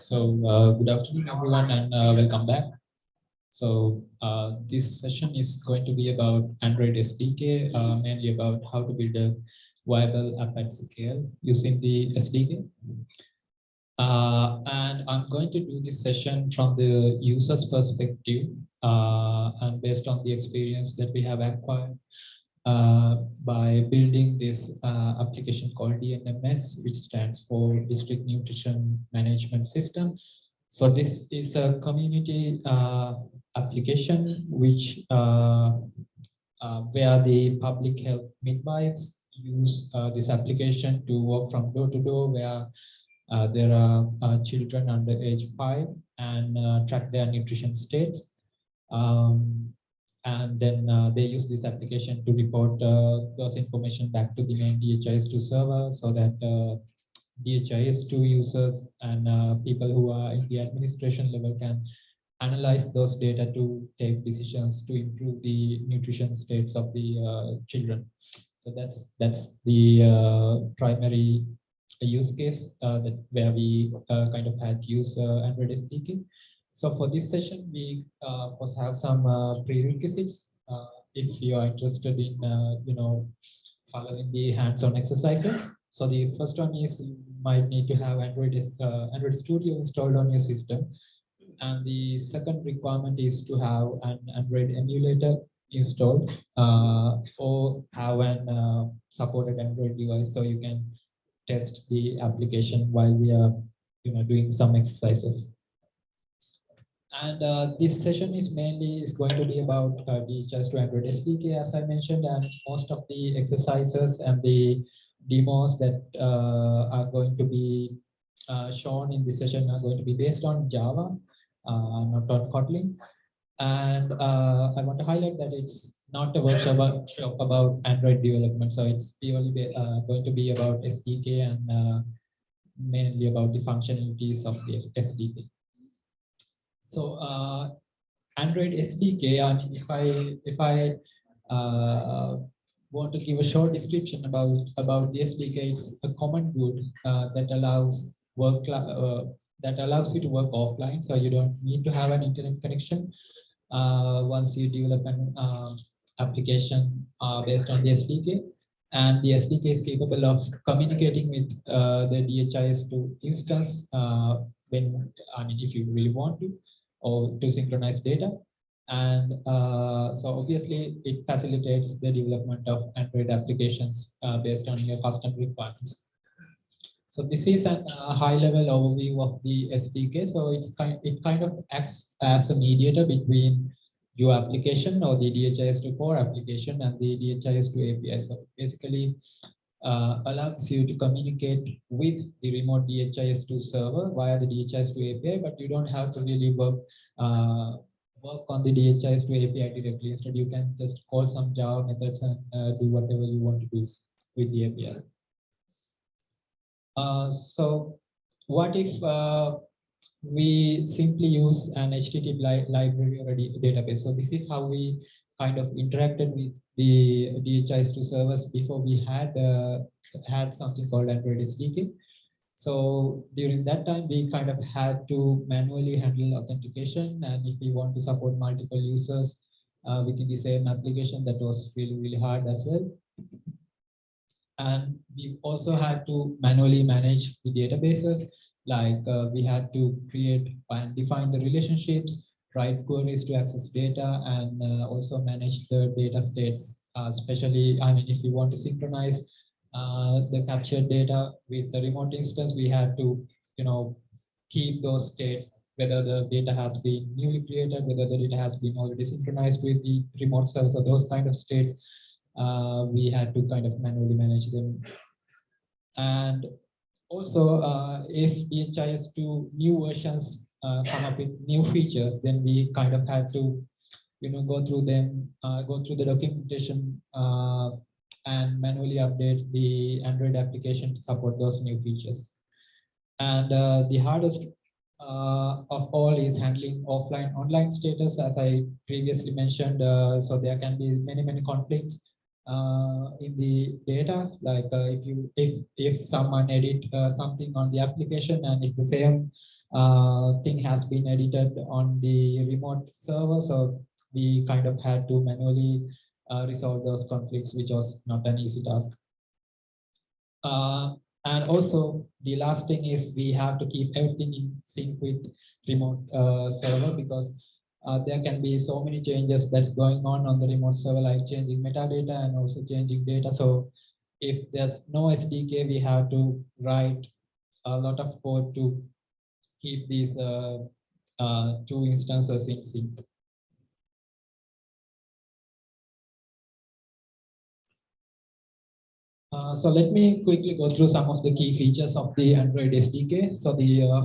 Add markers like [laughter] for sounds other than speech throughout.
So uh, good afternoon, everyone, and uh, welcome back. So uh, this session is going to be about Android SDK, uh, mainly about how to build a viable app at scale using the SDK. Uh, and I'm going to do this session from the user's perspective uh, and based on the experience that we have acquired by building this uh, application called DNMS, which stands for District Nutrition Management System. So this is a community uh, application which uh, uh, where the public health midwives use this application to work from door to door where there are children under age five and track their nutrition states. Um, and then uh, they use this application to report uh, those information back to the main DHIS2 server so that uh, DHIS2 users and uh, people who are in the administration level can analyze those data to take decisions to improve the nutrition states of the uh, children. So that's that's the uh, primary use case that where we kind of had use Android SDK. So for this session, we uh, also have some uh, prerequisites. Uh, if you are interested in, uh, you know, following the hands-on exercises. So the first one is you might need to have Android, uh, Android Studio installed on your system. And the second requirement is to have an Android emulator installed uh, or have an supported Android device so you can test the application while we are you know, doing some exercises. And uh, this session is mainly is going to be about uh, the just to Android SDK, as I mentioned, and most of the exercises and the demos that uh, are going to be uh, shown in this session are going to be based on Java, uh, not on Kotlin. And uh, I want to highlight that it's not a workshop about, Android development, so it's purely be, going to be about SDK and mainly about the functionalities of the SDK. So uh, Android SDK, mean, if I if I uh, want to give a short description about about the SDK, it's a common good uh, that allows work uh, that allows you to work offline, so you don't need to have an internet connection uh, once you develop an uh, application based on the SDK. And the SDK is capable of communicating with the DHIS2 instance when I mean if you really want to or to synchronize data. And uh, so obviously it facilitates the development of Android applications uh, based on your custom requirements. So this is a, a high level overview of the SDK. So it's kind, it kind of acts as a mediator between your application or the DHIS2 core application and the DHIS2 API. So basically uh, allows you to communicate with the remote DHIS2 server via the DHIS2 API, but you don't have to really work uh, work on the DHIS2 API directly. Instead, you can just call some Java methods and uh, do whatever you want to do with the API. Uh, so what if uh, we simply use an HTTP li library or a database? So this is how we kind of interacted with the DHIS2 servers before we had uh, had something called Android SDK. So during that time, we kind of had to manually handle authentication. And if we want to support multiple users uh, within the same application, that was really, really hard as well. And we also had to manually manage the databases. Like uh, we had to create and define the relationships, write queries to access data, and uh, also manage the data states, uh, especially, I mean, if you want to synchronize uh, the captured data with the remote instance, we had to, you know, keep those states, whether the data has been newly created, whether the data has been already synchronized with the remote cells or those kind of states, uh, we had to kind of manually manage them. And also, uh, if DHIS2 new versions uh, come up with new features, then we kind of had to, you know, go through them, uh, go through the documentation uh, and manually update the Android application to support those new features. And uh, the hardest uh, of all is handling offline online status, as I previously mentioned. Uh, so there can be many, many conflicts uh, in the data. Like uh, if you if if someone edit uh, something on the application and if the same thing has been edited on the remote server. So we kind of had to manually uh, resolve those conflicts, which was not an easy task. Uh, and also the last thing is we have to keep everything in sync with remote uh, server because uh, there can be so many changes that's going on on the remote server, like changing metadata and also changing data. So if there's no SDK, we have to write a lot of code to keep these uh, uh, two instances in sync. Uh, so let me quickly go through some of the key features of the Android SDK. So the uh,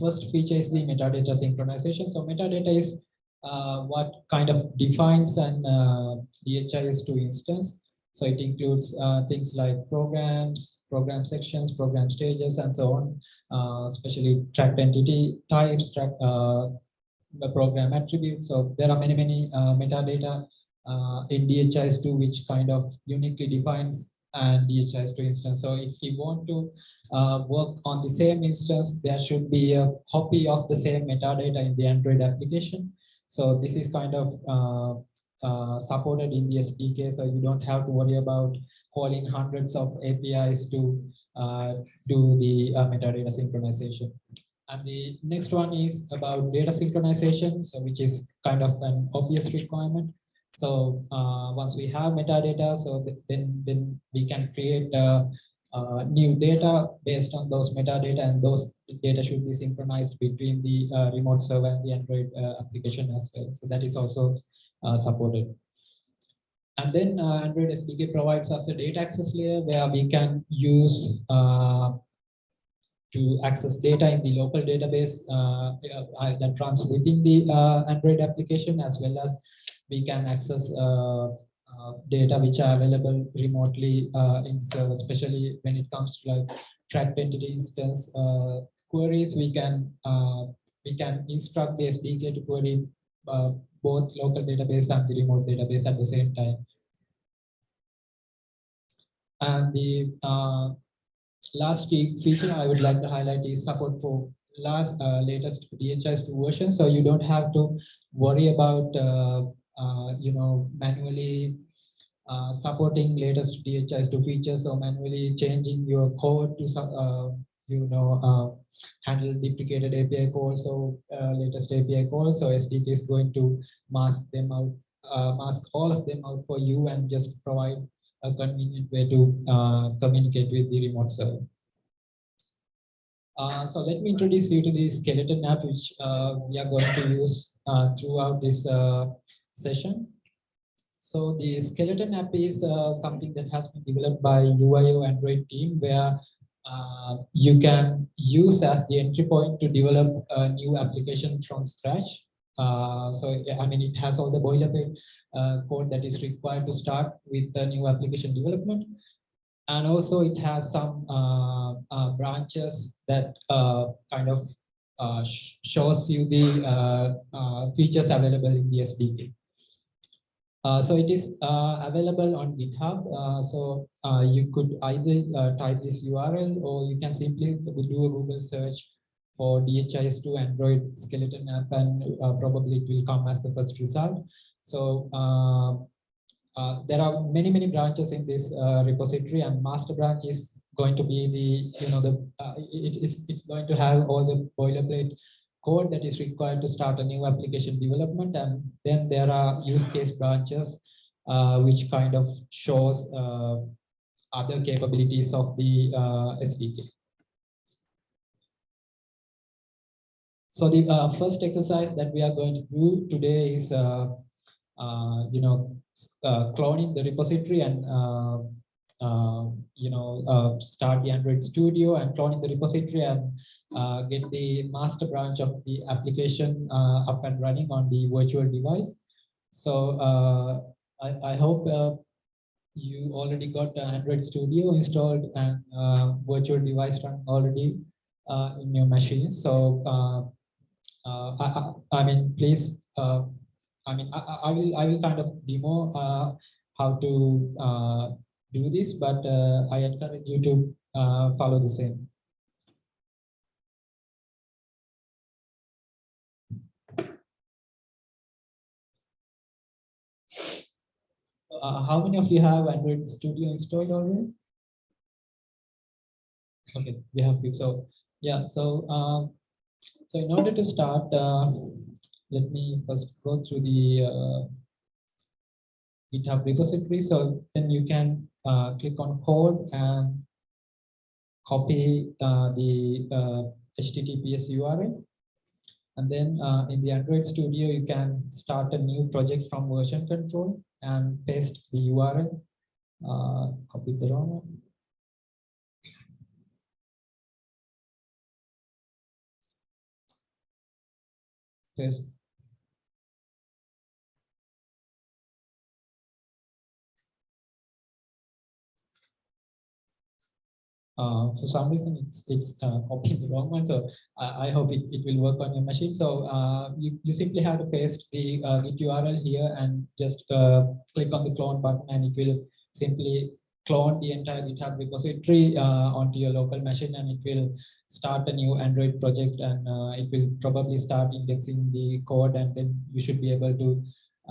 first feature is the metadata synchronization. So metadata is uh, what kind of defines an uh, DHIS2 instance. So it includes things like programs, program sections, program stages, and so on, especially tracked entity types, track, the program attributes. So there are many, many metadata in DHIS2 which kind of uniquely defines and DHIS2 instance. So if you want to uh, work on the same instance, there should be a copy of the same metadata in the Android application. So this is kind of uh, uh, supported in the SDK, so you don't have to worry about calling hundreds of APIs to uh, do the uh, metadata synchronization. And the next one is about data synchronization, so which is kind of an obvious requirement. So uh, once we have metadata, so then then we can create a, a, new data based on those metadata, and those data should be synchronized between the uh, remote server and the Android uh, application as well. So that is also uh, supported. And then uh, Android SDK provides us a data access layer where we can use uh, to access data in the local database that runs within the Android application as well as we can access uh, uh, data which are available remotely uh, in server, especially when it comes to like tracked entity instance queries. We can we can instruct the SDK to query both local database and the remote database at the same time. And the uh, last feature I would like to highlight is support for last uh, latest DHIS2 version. So you don't have to worry about uh, uh, you know, manually uh, supporting latest DHIS2 features or manually changing your code to, uh, you know, handle deprecated API calls or latest API calls. So SDK is going to mask them out, mask all of them out for you and just provide a convenient way to uh, communicate with the remote server. Uh, so let me introduce you to the skeleton app, which uh, we are going to use throughout this session. So the skeleton app is uh, something that has been developed by UIO Android team where uh, you can use as the entry point to develop a new application from scratch. Uh, so I mean, it has all the boilerplate uh, code that is required to start with the new application development. And also it has some uh, uh, branches that kind of shows you the features available in the SDK. Uh, so it is uh, available on GitHub. Uh, so uh, you could either uh, type this URL or you can simply do a Google search for DHIS2 Android skeleton app and probably it will come as the first result. So there are many, many branches in this repository and master branch is going to be the, you know, the it, it's, it's going to have all the boilerplate code that is required to start a new application development. And then there are use case branches, uh, which kind of shows uh, other capabilities of the uh, SDK. So the uh, first exercise that we are going to do today is, uh, uh, you know, cloning the repository and you know, start the Android Studio and cloning the repository and get the master branch of the application uh, up and running on the virtual device. So uh, I, I, hope uh, you already got Android Studio installed and uh, virtual device run already uh, in your machine. So I, I, mean, please, I mean, I, I, will I will kind of demo how to do this, but I encourage you to follow the same. Uh, how many of you have Android Studio installed already? Okay, we have it. So yeah, so um, so in order to start, uh, let me first go through the uh, GitHub repository. So then you can uh, click on code and copy uh, the uh, HTTPS URL. And then uh, in the Android Studio, you can start a new project from version control and paste the URL. Uh, copy the wrong Paste uh, for some reason it's it's uh, copying the wrong one. So I, I hope it, it will work on your machine. So uh, you, you simply have to paste the uh, Git URL here and just uh, click on the clone button and it will simply clone the entire GitHub repository uh, onto your local machine and it will start a new Android project and uh, it will probably start indexing the code and then you should be able to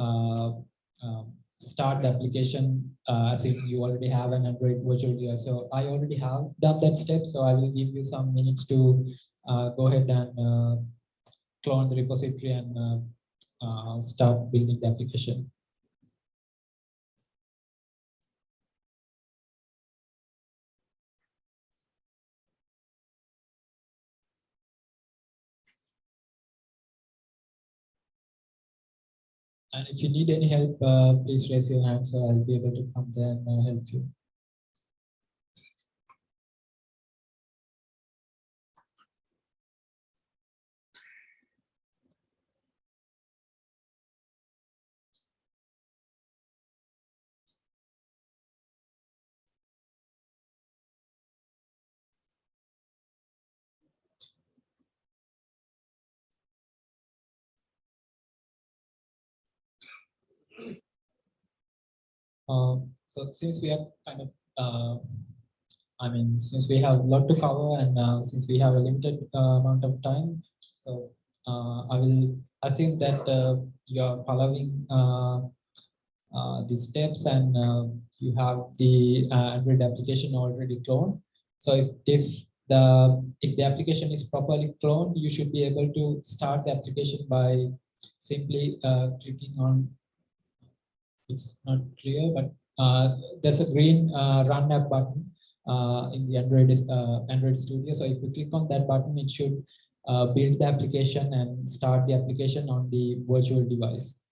um, start the application uh, as if you already have an Android virtual UI. So I already have done that step. So I will give you some minutes to uh, go ahead and uh, clone the repository and uh, uh, start building the application. And if you need any help, uh, please raise your hand so I'll be able to come there and uh, help you. So since we have kind of, uh, I mean, since we have a lot to cover and uh, since we have a limited uh, amount of time, so uh, I will assume that uh, you are following uh, the steps and you have the Android application already cloned. So if, if the if the application is properly cloned, you should be able to start the application by simply clicking on it's not clear, but uh, there's a green uh, run app button uh, in the Android uh, Android Studio. So if you click on that button, it should uh, build the application and start the application on the virtual device.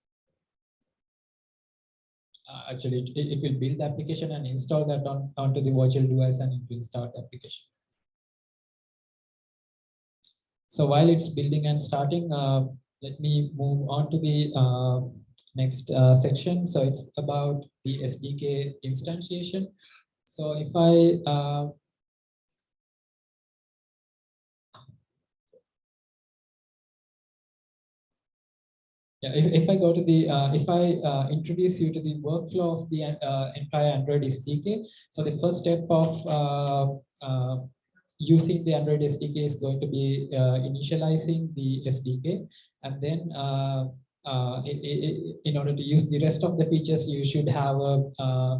Uh, actually, it, it will build the application and install that on onto the virtual device, and it will start the application. So while it's building and starting, let me move on to the next uh, section. So it's about the SDK instantiation. So if I uh, Yeah, if, if I go to the, uh, if I uh, introduce you to the workflow of the uh, entire Android SDK, so the first step of uh, using the Android SDK is going to be initializing the SDK, and then uh, in order to use the rest of the features, you should have a,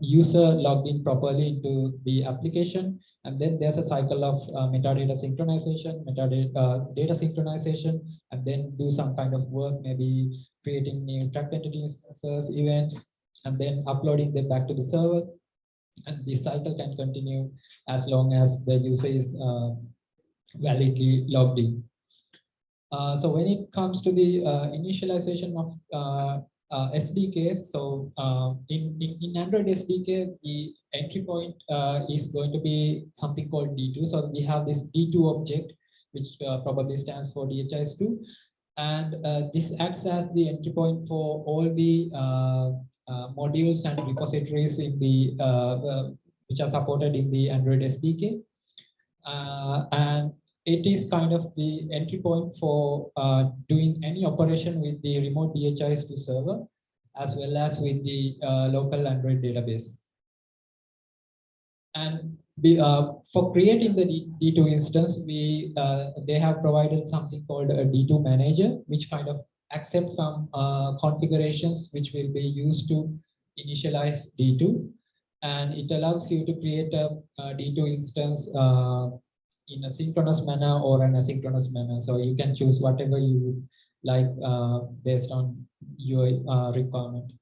user logged in properly into the application. And then there's a cycle of uh, metadata synchronization, metadata uh, data synchronization, and then do some kind of work, maybe creating new tracked entity instances, events, and then uploading them back to the server. And the cycle can continue as long as the user is uh, validly logged in. Uh, so when it comes to the uh, initialization of uh, uh SDK, so uh, in, in, in, Android SDK, the entry point is going to be something called D2. So we have this D2 object, which probably stands for DHIS2. And this acts as the entry point for all the modules and repositories in the which are supported in the Android SDK. and it is kind of the entry point for uh, doing any operation with the remote DHIS2 server, as well as with the uh, local Android database. And be, uh, for creating the D2 instance, we uh, they have provided something called a D2 manager, which kind of accepts some uh, configurations which will be used to initialize D2. And it allows you to create a a D2 instance uh, in a synchronous manner or an asynchronous manner. So you can choose whatever you like uh, based on your uh, requirement.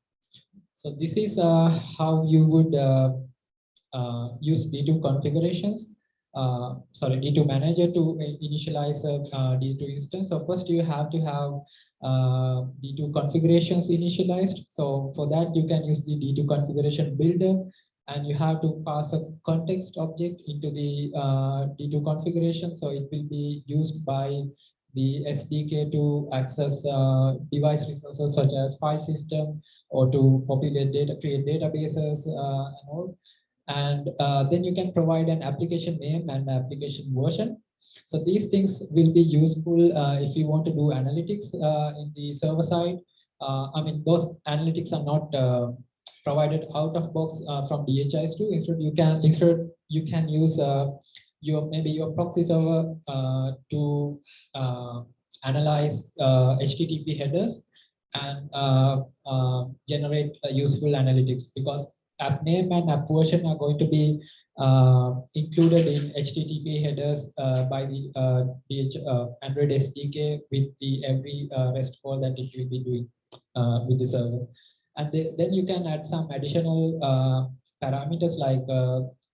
So this is uh, how you would uh, uh, use D2 configurations. Uh, sorry, D2 manager to initialize a D2 instance. So first you have to have D2 configurations initialized. So for that you can use the D2 configuration builder and you have to pass a context object into the uh, D2 configuration. So it will be used by the SDK to access uh, device resources such as file system or to populate data, create databases uh, and all. And uh, then you can provide an application name and application version. So these things will be useful uh, if you want to do analytics uh, in the server side. I mean, those analytics are not provided out of box from DHIS2. Instead, you can instead you can use your maybe your proxy server uh, to uh, analyze uh, HTTP headers and generate useful analytics because app name and app version are going to be uh, included in HTTP headers uh, by the uh, DH, Android SDK with the every REST call that it will be doing with the server. And the, then you can add some additional parameters like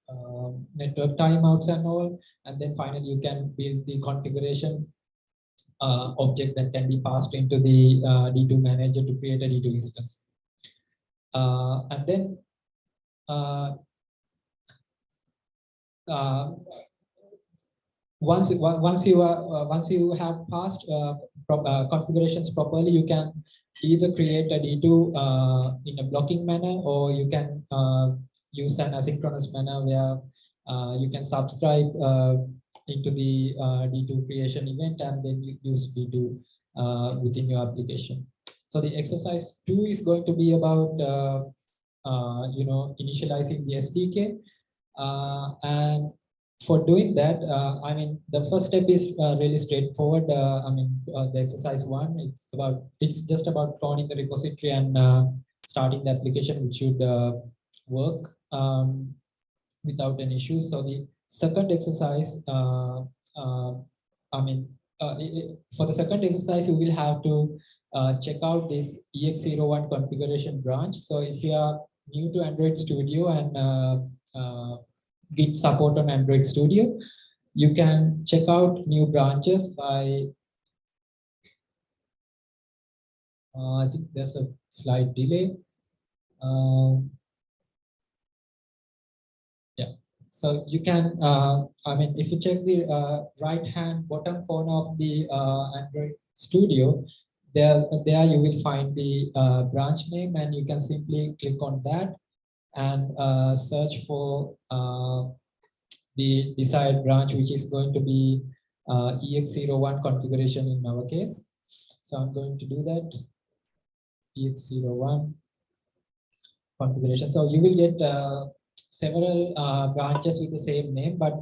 uh, network timeouts and all. And then finally, you can build the configuration uh, object that can be passed into the uh, D2 manager to create a D2 instance. Uh, and then uh, uh, once once you are once you have passed pro configurations properly, you can either create a D2 in a blocking manner or you can use an asynchronous manner where uh, you can subscribe uh, into the uh, D2 creation event and then you use D2 uh, within your application. So the exercise two is going to be about, uh, uh, you know, initializing the SDK. and for doing that, I mean, the first step is really straightforward. I mean, the exercise one, it's about, it's just about cloning the repository and starting the application, which should work um, without an issue. So the second exercise, uh, uh, I mean, uh, it, for the second exercise, you will have to uh, check out this EX01 configuration branch. So if you are new to Android Studio and uh, uh, Git support on Android Studio, you can check out new branches by I think there's a slight delay. Um, So you can, uh, I mean, if you check the uh, right hand bottom corner of the uh, Android Studio, there, there you will find the uh, branch name and you can simply click on that and uh, search for uh, the desired branch, which is going to be EX01 configuration in our case. So I'm going to do that, EX01 configuration. So you will get several uh, branches with the same name, but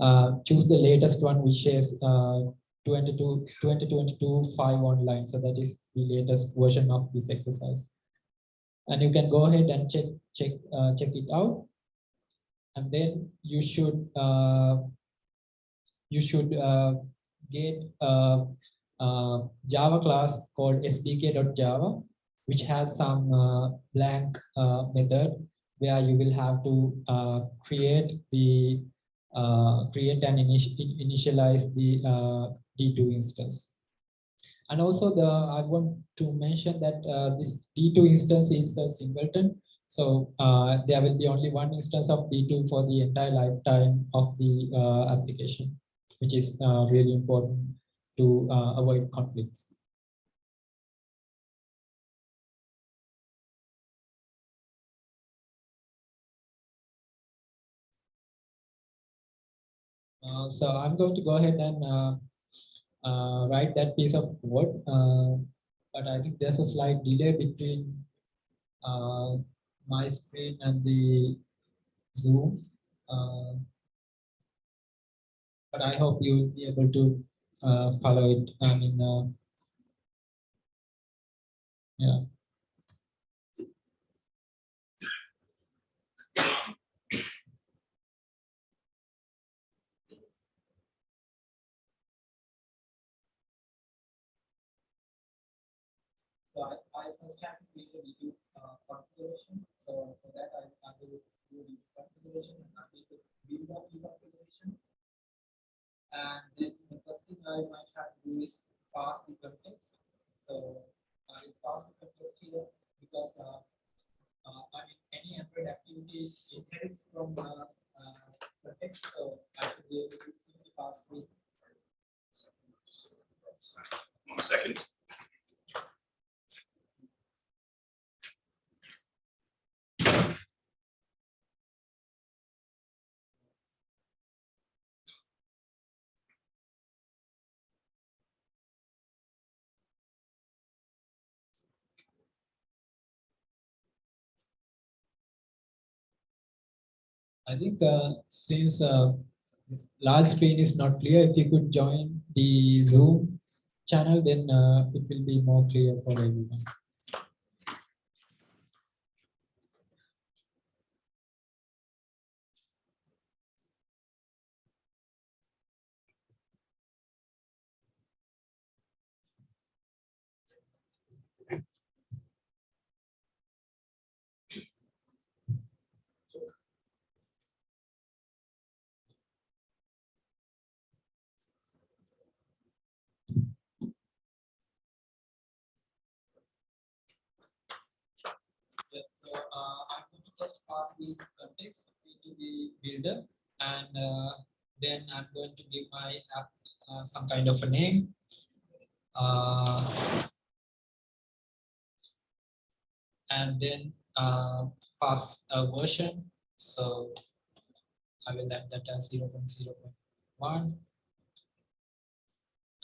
uh, choose the latest one, which is uh, 2022 5 online. So that is the latest version of this exercise. And you can go ahead and check check uh, check it out. And then you should uh, you should uh, get a, a, Java class called sdk.java, which has some blank method where you will have to uh, create the uh, create and initialize the uh, D2 instance. And also the I want to mention that uh, this D2 instance is a singleton. So uh, there will be only one instance of D2 for the entire lifetime of the uh, application, which is really important to avoid conflicts. Uh, so I'm going to go ahead and uh, Uh, write that piece of code, uh, but I think there's a slight delay between uh, my screen and the Zoom. but I hope you will be able to follow it. I mean, Yeah. I, I first have to create a video uh, configuration. So for that, I, will do the configuration and I will build up the configuration. And then the first thing I might have to do is pass the context. So I will pass the context here because uh, uh, I mean any Android activity inherits from uh, uh, context. So I should be able to simply pass the One second. I think uh, since uh, large screen is not clear, if you could join the Zoom channel, then uh, it will be more clear for everyone. So I'm going to just pass the context into the builder and then I'm going to give my app some kind of a name. And then pass a version. So I will add that as 0.0.1.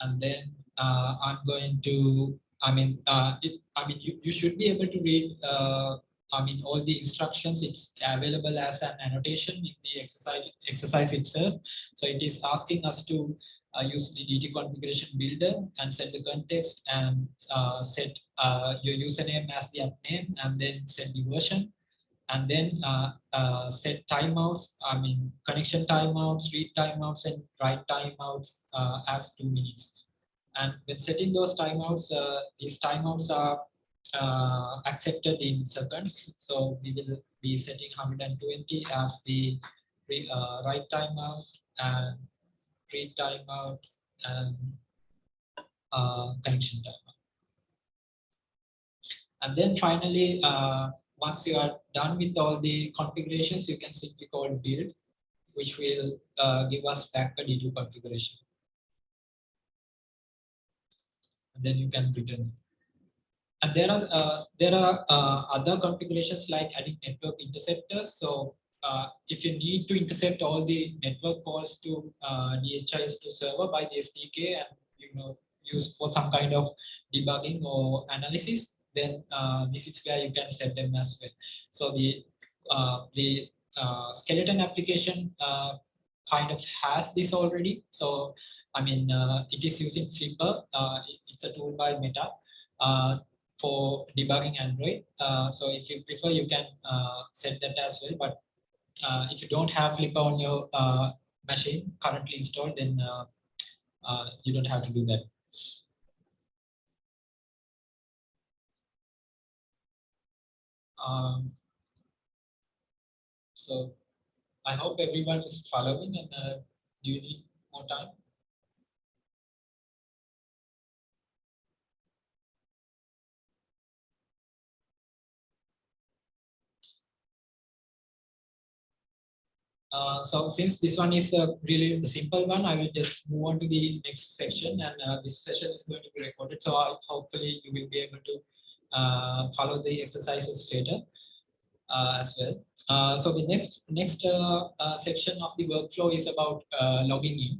And then uh, I'm going to, I mean, uh, it, I mean, you, you should be able to read, uh, I mean, all the instructions. It's available as an annotation in the exercise exercise itself. So it is asking us to uh, use the D2 configuration builder and set the context and uh, set uh, your username as the app name and then set the version and then uh, uh, set timeouts, I mean, connection timeouts, read timeouts, and write timeouts uh, as two minutes. And when setting those timeouts, these timeouts are uh, accepted in seconds. So we will be setting 120 as the re, uh, write timeout and read timeout and uh, connection timeout. And then finally, uh, once you are done with all the configurations, you can simply call build, which will uh, give us back a D2 configuration. And then you can return. And there are uh, there are uh, other configurations like adding network interceptors. So uh, if you need to intercept all the network calls to uh, DHIS2 server by the SDK and you know use for some kind of debugging or analysis, then uh, this is where you can set them as well. So the uh, the uh, skeleton application kind of has this already. So I mean, it is using Flipper. It- it's a tool by Meta for debugging Android. Uh, so if you prefer, you can uh, set that as well. But uh, if you don't have Flipper on your uh, machine currently installed, then uh, uh, you don't have to do that. Um, so I hope everyone is following and do you need more time? Uh, so since this one is uh, really simple one, I will just move on to the next section and uh, this session is going to be recorded. So I, hopefully you will be able to uh, follow the exercises later uh, as well. So the next next section of the workflow is about logging in.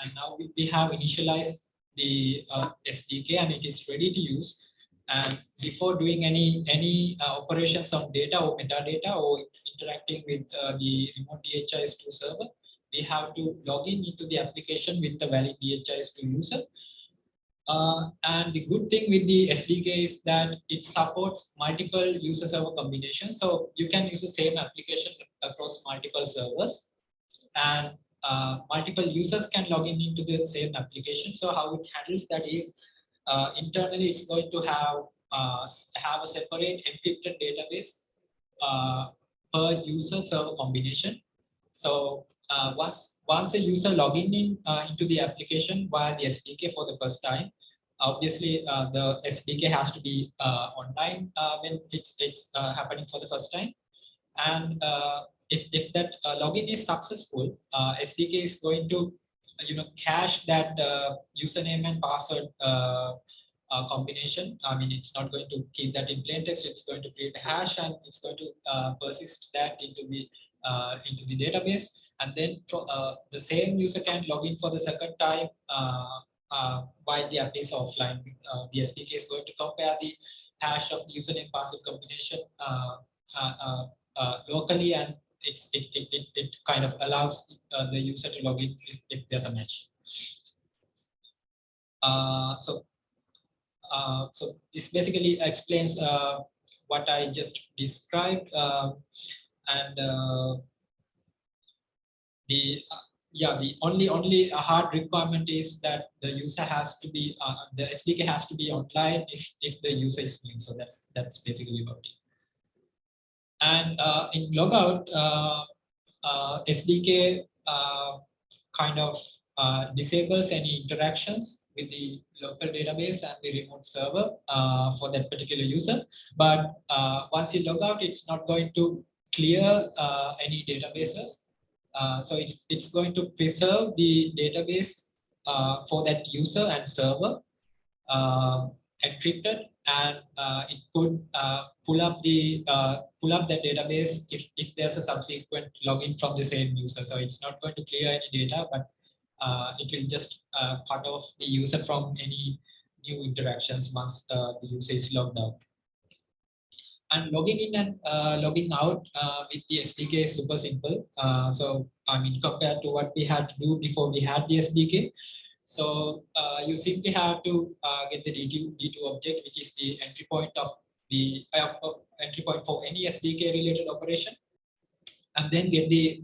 And now we, have initialized the SDK and it is ready to use. And before doing any any operations on data or metadata or interacting with uh, the remote DHIS2 server, we have to log in into the application with the valid DHIS2 user. Uh, and the good thing with the SDK is that it supports multiple user server combinations. So you can use the same application across multiple servers and uh, multiple users can log in into the same application. So how it handles that is uh, internally it's going to have uh, have a separate encrypted database uh, per user server combination. So uh, once once a user login in uh, into the application via the SDK for the first time, obviously uh, the SDK has to be uh, online uh, when it's it's uh, happening for the first time, and if if that login is successful, SDK is going to you know cache that username and password uh, combination. I mean, it's not going to keep that in plain text. It's going to create a hash and it's going to uh, persist that into the uh, into the database. And then uh, the same user can log in for the second time uh, uh, while the app is offline. the SDK is going to compare the hash of the username password combination locally and it, it, it, it kind of allows the user to log in if, if there's a match. So uh, so this basically explains uh, what I just described. Um, and uh, the yeah, the only only hard requirement is that the user has to be the SDK has to be online if if the user is new. So that's that's basically about it. And in logout, SDK kind of disables any interactions with the local database and the remote server uh, for that particular user. But uh, once you log out, it's not going to clear uh, any databases. Uh, so it's, it's going to preserve the database uh, for that user and server uh, encrypted and it could pull up the pull up that database if, if there's a subsequent login from the same user. So it's not going to clear any data, but it will just uh, cut off the user from any new interactions once uh, the user is logged out. And logging in and uh, logging out uh, with the SDK is super simple. Uh, so, I mean, compared to what we had to do before we had the SDK. So, you simply have to get the D2, D2 object, which is the entry point of the entry point for any SDK related operation. And then get the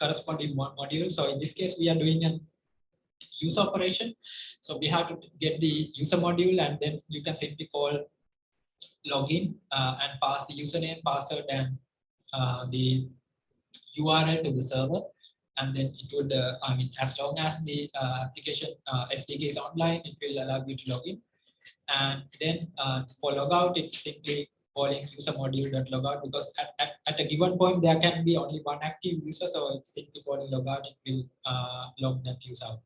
corresponding module. So in this case, we are doing a user operation. So we have to get the user module and then you can simply call login uh, and pass the username, password, and uh, the URL to the server. And then it would, uh, I mean, as long as the uh, application uh, SDK is online, it will allow you to log in. And then uh, for logout, it's simply calling user module.logout because at, at, at, a given point there can be only one active user so it's simply calling logout it will uh, log that user out.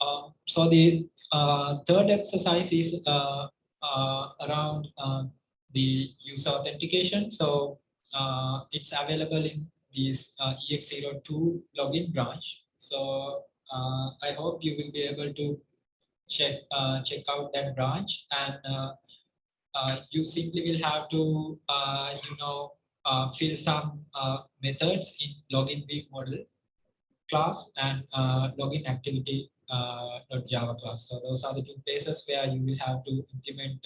Um, so the uh, third exercise is uh, uh around uh, the user authentication. So uh, it's available in this ex02 login branch. So i hope you will be able to check check out that branch and uh, you simply will have to, uh, you know, uh, fill some methods in login view model class and login activity Java class. So those are the two places where you will have to implement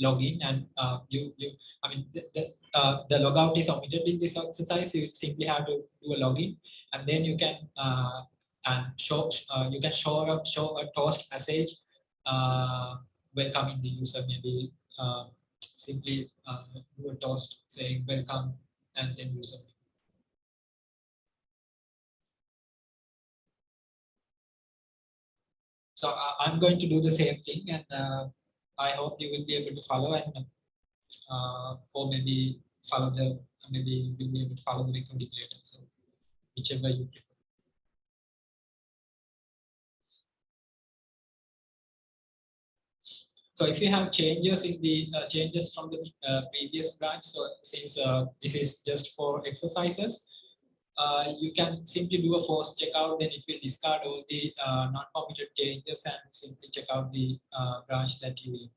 login and uh, you you I mean the the, uh, the logout is omitted in this exercise. You simply have to do a login and then you can uh, and show you can show up show a toast message welcoming the user maybe uh, simply uh, do a toast saying welcome and then user. So uh, I'm going to do the same thing and uh, I hope you will be able to follow and uh, or maybe follow the maybe you'll be able to follow the recording later. So whichever you prefer. So if you have changes in the uh, changes from the uh, previous branch, so since uh, this is just for exercises, uh, you can simply do a force checkout, then it will discard all the uh, non-committed changes and simply check out the uh, branch that you will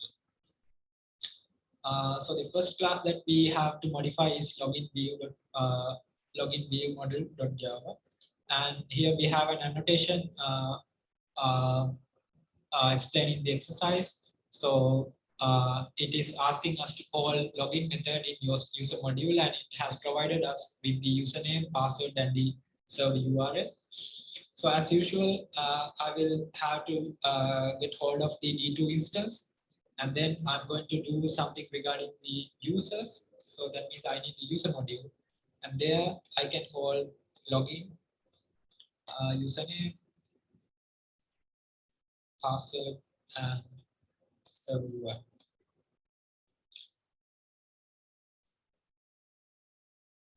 so the first class that we have to modify is login view login view model.java, and here we have an annotation explained in the exercise. So uh, it is asking us to call login method in your user module and it has provided us with the username, password, and the server URL. So as usual, uh, I will have to uh, get hold of the D2 instance and then I'm going to do something regarding the users. So that means I need the user module and there I can call login, uh, username, password, and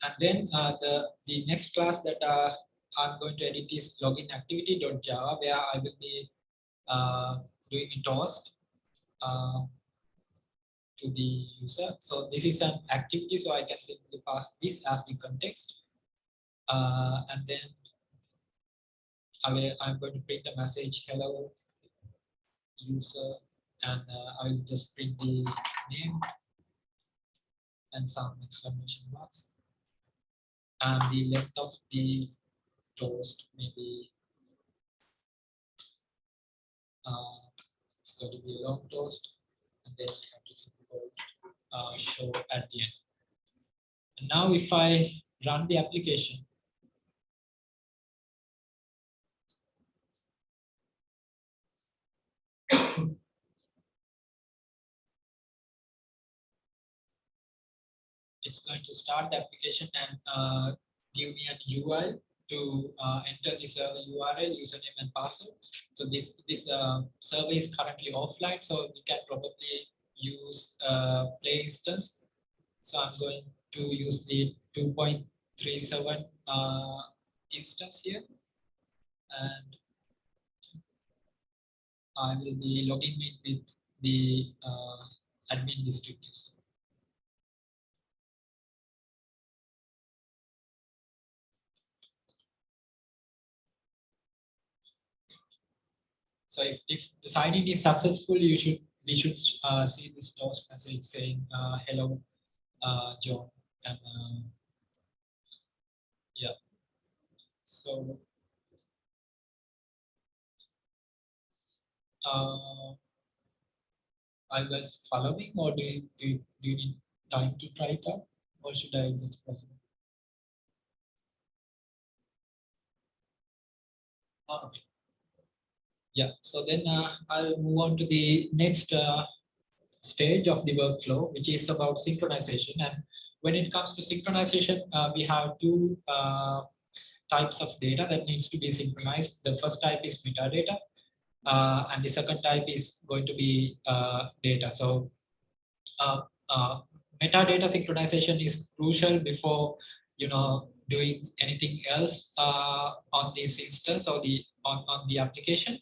And then uh, the, the next class that uh, I'm going to edit is login activity.java, where I will be uh, doing a toast uh, to the user. So this is an activity, so I can simply pass this as the context. Uh, and then I will, I'm going to print the message, hello user, and uh, I will just print the name and some exclamation marks. And the length of the toast maybe uh, it's going to be a long toast, and then I have to uh, show at the end. And now if I run the application, it's going to start the application and uh, give me an UI to uh, enter the server URL, username and password. So this this uh, server is currently offline, so we can probably use uh, play instance. So I'm going to use the 2.37 uh, instance here, and I will be logging in with the uh, admin district user. So if, if the sign-in is successful, you should we should uh, see this toast message saying uh, hello, uh, John, and uh, yeah. So uh, are you guys following, or do you, do you, do you need time to try it out, or should I just press it? Okay. Yeah, so then uh, I'll move on to the next uh, stage of the workflow, which is about synchronization. And when it comes to synchronization, uh, we have two uh, types of data that needs to be synchronized. The first type is metadata, uh, and the second type is going to be uh, data. So metadata synchronization is crucial before you know doing anything else uh, on this instance or the on, on the application.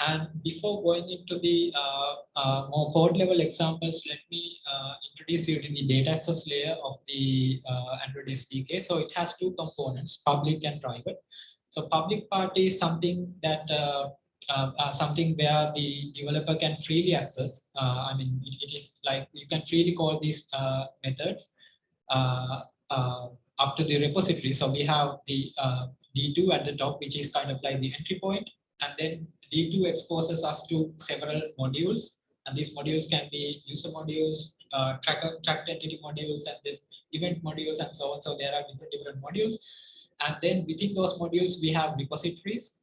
And before going into the uh, uh, more code level examples, let me uh, introduce you to the data access layer of the uh, Android SDK. So it has two components, public and private. So public part is something that uh, uh, something where the developer can freely access. Uh, I mean, it, it is like you can freely call these methods up to the repository. So we have the uh, D2 at the top, which is kind of like the entry point, and then D2 exposes us to several modules, and these modules can be user modules, uh, tracker, tracked entity modules, and then event modules, and so on. So there are different different modules, and then within those modules we have repositories,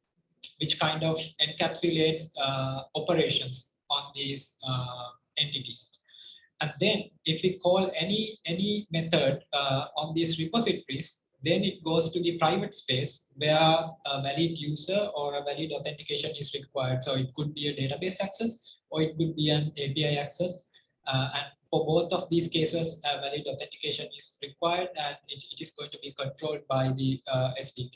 which kind of encapsulates uh, operations on these uh, entities. And then if we call any any method uh, on these repositories, then it goes to the private space where a valid user or a valid authentication is required. So it could be a database access or it could be an API access. Uh, and for both of these cases, a valid authentication is required and it, it is going to be controlled by the uh, SDK.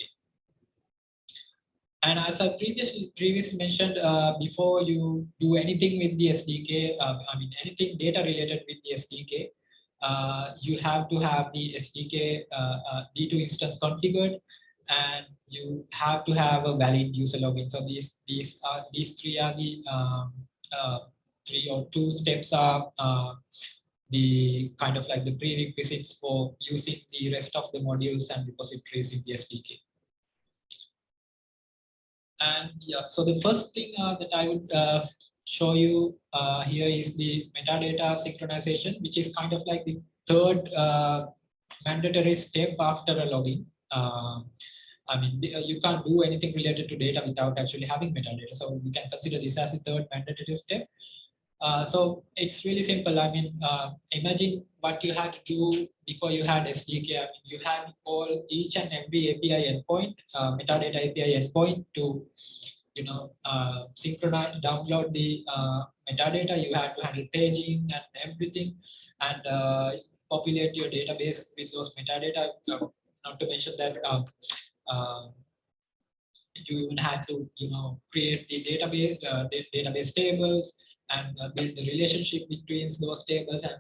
And as I previously previously mentioned, uh, before you do anything with the SDK, uh, I mean anything data related with the SDK, uh, you have to have the SDK uh, uh, D2 instance configured, and you have to have a valid user login. So these these are these three are the um, uh, three or two steps are the kind of like the prerequisites for using the rest of the modules and repositories in the SDK. And yeah, so the first thing uh, that I would uh, show you uh, here is the metadata synchronization, which is kind of like the third mandatory step after a login. Uh, I mean, you can't do anything related to data without actually having metadata. So we can consider this as the third mandatory step. Uh, so it's really simple. I mean, uh, imagine what you had to do before you had SDK. I mean, you had all each and every API endpoint, uh, metadata API endpoint to, you know, uh, synchronize, download the uh, metadata. You had to handle paging and everything, and uh, populate your database with those metadata. Uh, not to mention that. Um, uh, you even had to, you know, create the database, database tables, and build the relationship between those tables and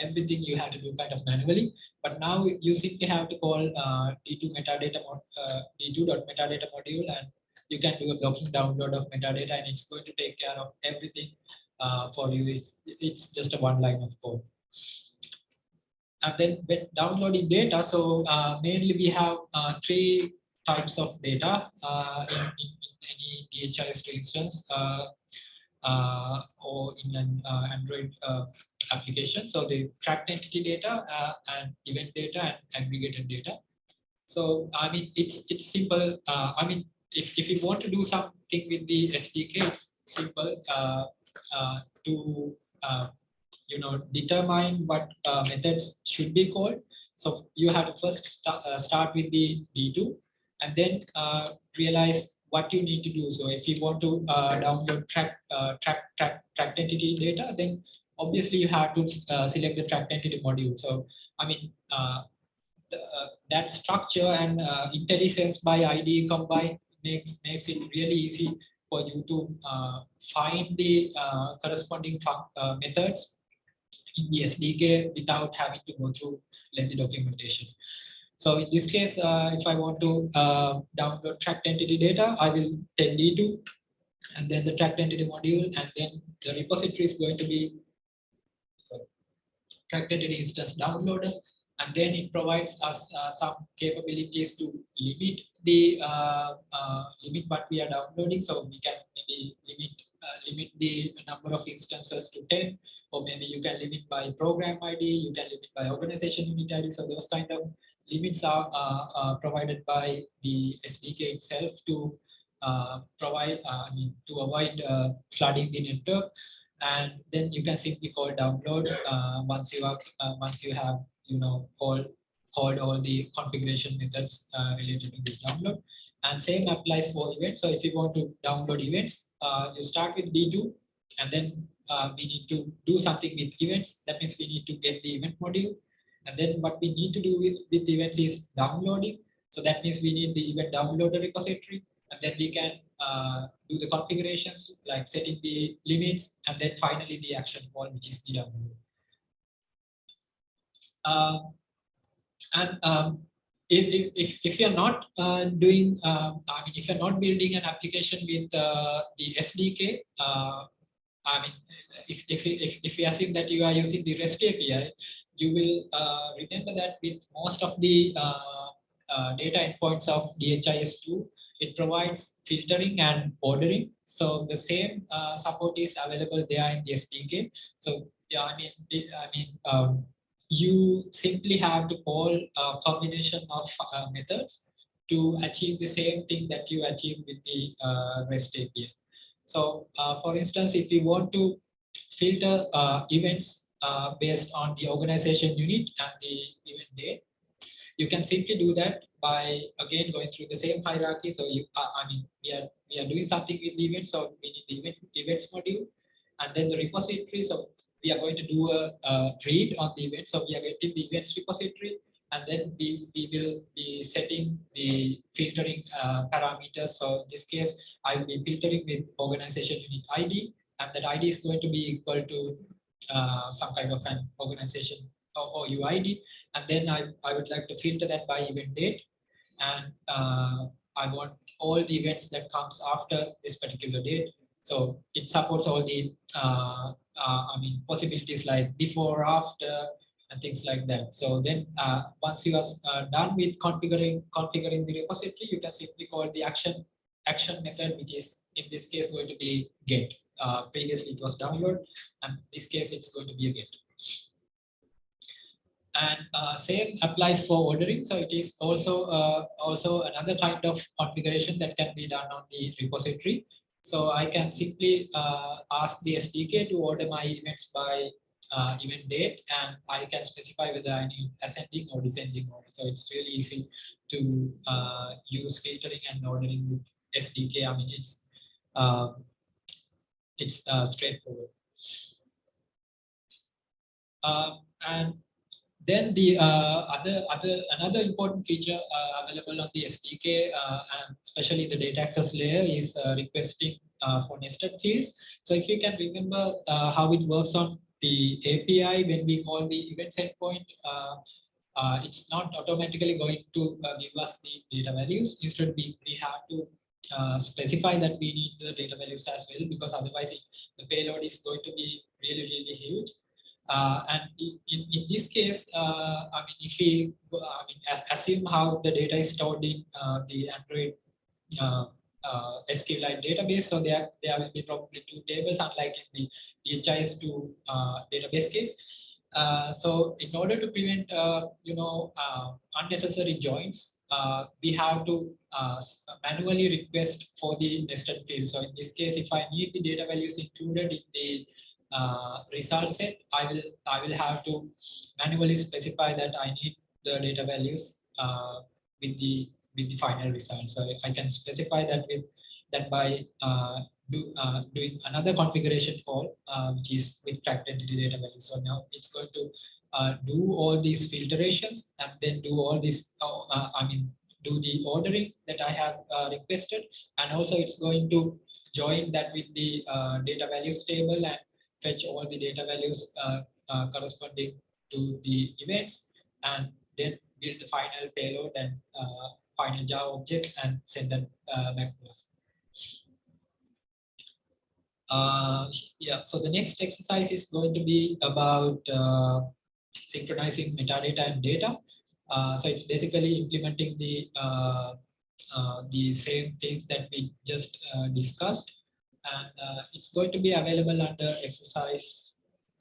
everything you have to do kind of manually. But now you simply have to call uh, D2 metadata uh, D2.metadata module and you can do a blocking download of metadata and it's going to take care of everything uh, for you. It's, it's just a one line of code. And then downloading data, so uh, mainly we have uh, three types of data uh, in, in, any DHIS instance. Uh, uh, or in an Android application. So the tracked entity data uh, and event data and aggregated data. So I mean, it's it's simple. Uh, I mean, if, if you want to do something with the SDK, it's simple uh, uh, to uh, you know determine what uh, methods should be called. So you have to first start, start with the D2 and then realize what you need to do. So if you want to uh, download track, uh, track, track, tracked entity data, then obviously you have to uh, select the tracked entity module. So, I mean, uh, the, uh, that structure and uh, IntelliSense by ID combined makes, makes it really easy for you to uh, find the uh, corresponding methods in the SDK without having to go through lengthy documentation. So in this case, if I want to download tracked entity data, I will take D2 and then the tracked entity module, and then the repository is going to be tracked entity instance downloader, and then it provides us uh, some capabilities to limit the uh, uh, limit what we are downloading. So we can maybe limit uh, limit the number of instances to 10, or maybe you can limit by program ID, you can limit by organization unit ID. So those kind of limits are uh, uh, provided by the SDK itself to provide, I mean, to avoid flooding the network. And then you can simply call download uh, once you are, uh, once you have, you know, called called all the configuration methods uh, related to this download. And same applies for events. So if you want to download events, uh, you start with D2, and then uh, we need to do something with events. That means we need to get the event module. And then what we need to do with, with events is downloading. So that means we need the event downloader repository. And then we can uh, do the configurations like setting the limits and then finally the action call, which is download. Uh, and um, if, if, if, you're not uh, doing, uh, I mean, if you're not building an application with uh, the SDK, uh, I mean, if, if, if, if we assume that you are using the REST API, you will uh, remember that with most of the data endpoints of DHIS2, it provides filtering and ordering. So the same uh, support is available there in the SDK. So yeah, I mean, I mean, um, you simply have to call a combination of uh, methods to achieve the same thing that you achieve with the uh, REST API. So uh, for instance, if you want to filter uh, events uh, based on the organization unit and the event date, you can simply do that by again going through the same hierarchy. So you, uh, I mean, we are we are doing something with the events, so we need the event events module, and then the repository. So we are going to do a, a read on the event. So we are getting the events repository, and then we, we will be setting the filtering uh, parameters. So in this case, I will be filtering with organization unit ID, and that ID is going to be equal to uh, some kind of an organization or, or UID. And then I, I would like to filter that by event date. And uh, I want all the events that comes after this particular date. So it supports all the, uh, uh, I mean, possibilities like before, after, and things like that. So then uh, once you are uh, done with configuring configuring the repository, you can simply call the action action method, which is in this case going to be get. Uh, previously it was download, and this case it's going to be a get. And uh, same applies for ordering. So it is also uh, also another kind of configuration that can be done on the repository. So I can simply uh, ask the SDK to order my events by uh, event date, and I can specify whether I need ascending or descending order. So it's really easy to uh, use filtering and ordering with SDK. I mean, it's um, it's uh, straightforward. Um, and then the uh, other other another important feature uh, available on the SDK uh, and especially the data access layer is uh, requesting uh, for nested fields. So if you can remember uh, how it works on the API when we call the events endpoint, it's not automatically going to give us the data values. Instead, we, we have to specify that we need the data values as well because otherwise it, the payload is going to be really really huge. Uh, and in, in this case, uh, I mean, if we I mean, assume how the data is stored in uh, the Android uh, uh, SQLite database, so there, there will be probably two tables, unlike in the DHIS2 uh, database case. so in order to prevent, you know, unnecessary joins, we have to manually request for the nested field. So in this case, if I need the data values included in the uh, result set, I will I will have to manually specify that I need the data values uh, with the with the final result. So I can specify that with that by uh, do, uh, doing another configuration call, uh, which is with tracked entity data value. So now it's going to uh, do all these filtrations and then do all this. I mean, do the ordering that I have requested, and also it's going to join that with the data values table and fetch all the data values uh, uh, corresponding to the events and then build the final payload and uh, final Java objects and send them back to us. Uh, yeah, so the next exercise is going to be about uh, synchronizing metadata and data. Uh, so it's basically implementing the the same things that we just discussed and uh, it's going to be available under exercise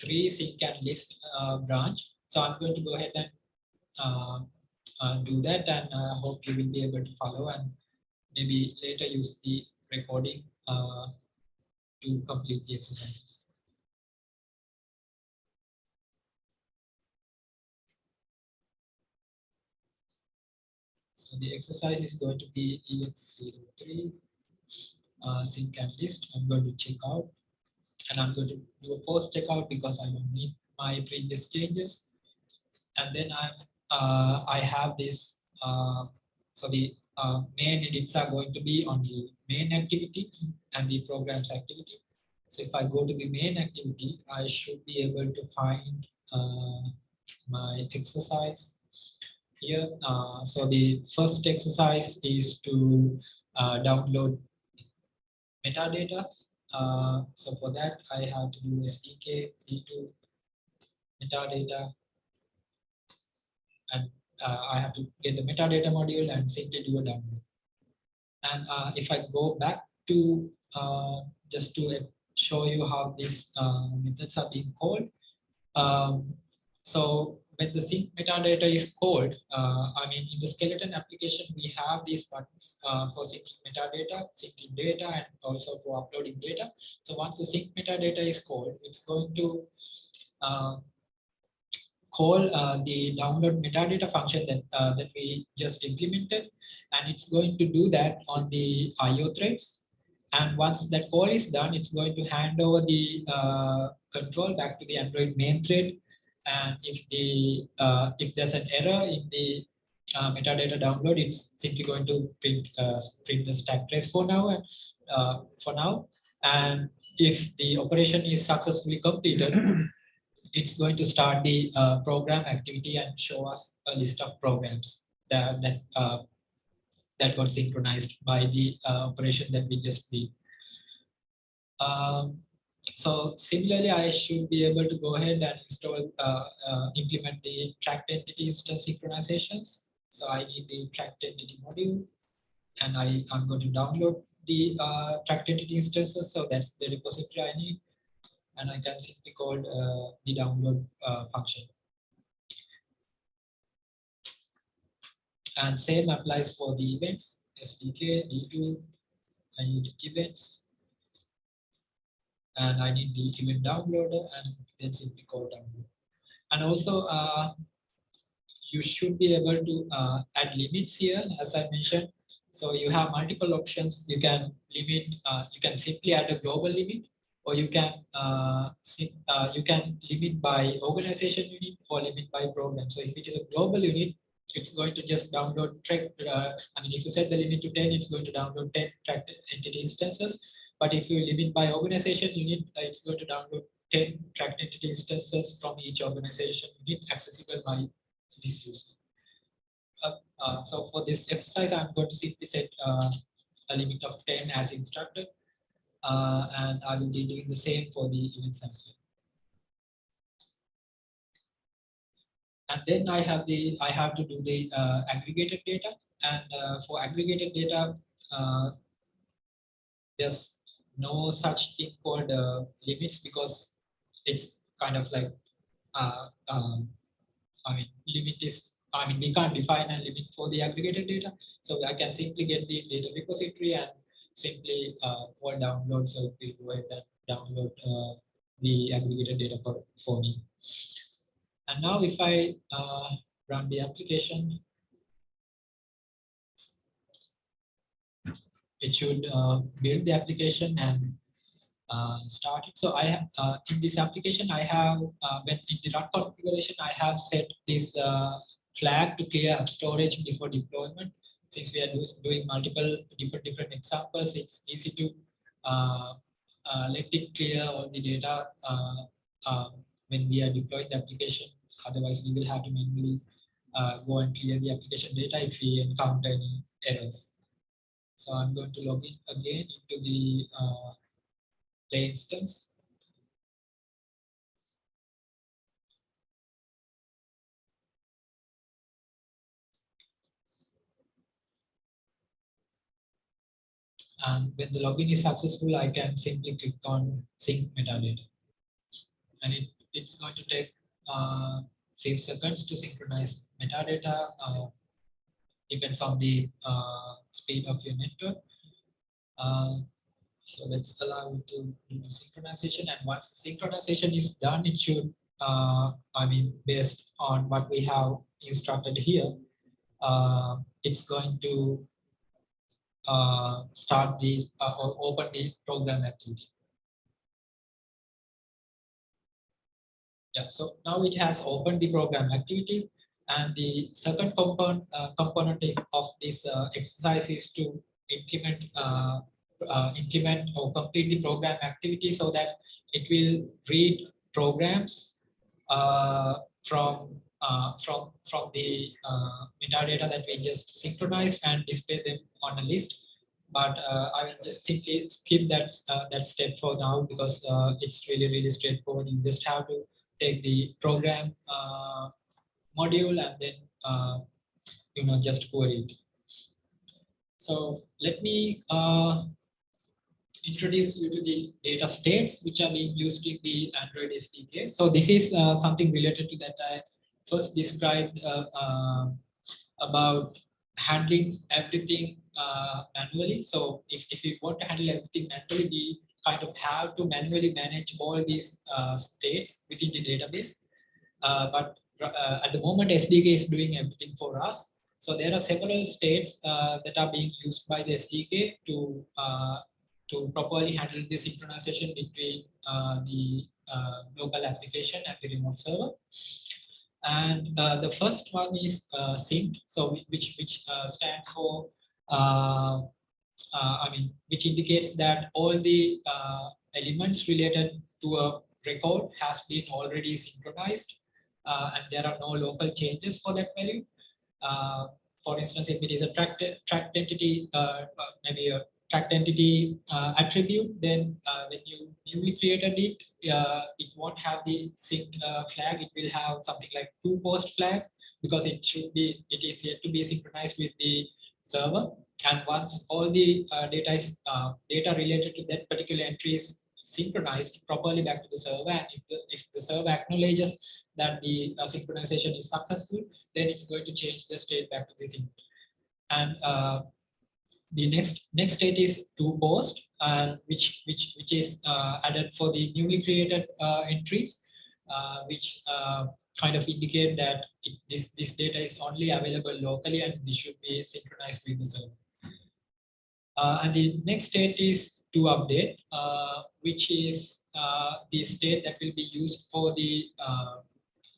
3 sync and list uh, branch. So I'm going to go ahead and uh, uh do that and I uh, hope you will be able to follow and maybe later use the recording uh, to complete the exercises. So the exercise is going to be EX03 uh, sync and list. I'm going to check out and I'm going to do a post checkout because I don't need my previous changes. And then I'm, uh, I have this, uh, so the uh, main edits are going to be on the main activity and the programs activity. So if I go to the main activity, I should be able to find uh, my exercise here. Uh, so the first exercise is to uh, download metadata. Uh, so for that, I have to do SDK d2 metadata, and uh, I have to get the metadata module and simply do a download. And uh, if I go back to uh, just to show you how these uh, methods are being called. Um, so the sync metadata is called, uh, I mean, in the skeleton application, we have these buttons uh, for syncing metadata, syncing data, and also for uploading data. So once the sync metadata is called, it's going to uh, call uh, the download metadata function that, uh, that we just implemented, and it's going to do that on the IO threads. And once that call is done, it's going to hand over the uh, control back to the Android main thread and if the uh, if there's an error in the uh, metadata download, it's simply going to print uh, print the stack trace for now and uh, for now. And if the operation is successfully completed, [clears throat] it's going to start the uh, program activity and show us a list of programs that that that got synchronized by the operation that we just did. Um, so similarly, I should be able to go ahead and install, uh, uh, implement the tracked entity instance synchronizations. So I need the tracked entity module and I, I'm going to download the uh, tracked entity instances. So that's the repository I need. And I can simply call uh, the download uh, function. And same applies for the events, SDK, D2, I need events. And I need the event downloader and then simply call download. And also, uh, you should be able to uh, add limits here, as I mentioned. So you have multiple options. You can limit, uh, you can simply add a global limit, or you can uh, uh, you can limit by organization unit or limit by program. So if it is a global unit, it's going to just download track. Uh, I mean, if you set the limit to 10, it's going to download 10 tracked entity instances. But if you limit by organization unit, uh, it's going to download 10 tracked entity instances from each organization unit accessible by this user. Uh, uh, so for this exercise, I'm going to simply set uh, a limit of 10 as instructed. Uh, and I will be doing the same for the events as well. And then I have the I have to do the uh, aggregated data. And uh, for aggregated data, uh, there's no such thing called uh, limits because it's kind of like uh, um, I mean limit is I mean we can't define a limit for the aggregated data. So I can simply get the data repository and simply uh, or download. So it will go ahead and download uh, the aggregated data for, for me. And now if I uh, run the application, it should uh, build the application and uh, start it. So I have uh, in this application, I have uh, when in the run configuration, I have set this uh, flag to clear up storage before deployment. Since we are do, doing multiple different different examples, it's easy to uh, let it clear all the data when we are deploying the application. Otherwise, we will have to manually go and clear the application data if we encounter any errors. So I'm going to log in again into the uh, play instance. And when the login is successful, I can simply click on sync metadata. And it, it's going to take uh, seconds to synchronize metadata. Uh, depends on the uh, speed of your network. Uh, so let's allow it to do the synchronization. And once synchronization is done, it should, uh, I mean, based on what we have instructed here, uh, it's going to uh, start the uh, or open the program activity. Yeah, so now it has opened the program activity. And the second component, uh, component of this uh, exercise is to implement uh, implement or complete the program activity so that it will read programs from uh, from from the uh, metadata that we just synchronized and display them on a list. But uh, I will just simply skip that that step for now because it's really really straightforward. You just have to take the program module and then uh, you know just query it. So let me uh, introduce you to the data states which are being used in the Android SDK. So this is uh, something related to that I first described uh, uh, about handling everything uh, manually. So if, if you want to handle everything manually, we kind of have to manually manage all these states within the database. Uh, but uh, at the moment, SDK is doing everything for us. So there are several states uh, that are being used by the SDK to uh, to properly handle the synchronization between uh, the uh, local application and the remote server. And uh, the first one is sync, so which which stands for, I mean, which indicates that all the elements related to a record has been already synchronized, uh, and there are no local changes for that value. Uh, for instance, if it is a tracked tracked entity, uh, uh, maybe a tracked entity uh, attribute, then uh, when you newly created it, it won't have the sync flag. It will have something like to post flag because it should be, it is yet to be synchronized with the server. and once all the data is data related to that particular entry is synchronized properly back to the server, and if the if the server acknowledges that the uh, synchronization is successful, then it's going to change the state back to the sync. And uh, the next next state is to post, uh, which which which is uh, added for the newly created uh, entries, uh, which kind of indicate that this this data is only available locally and this should be synchronized with the server. And the next state is to update, which is uh, the state that will be used for the uh,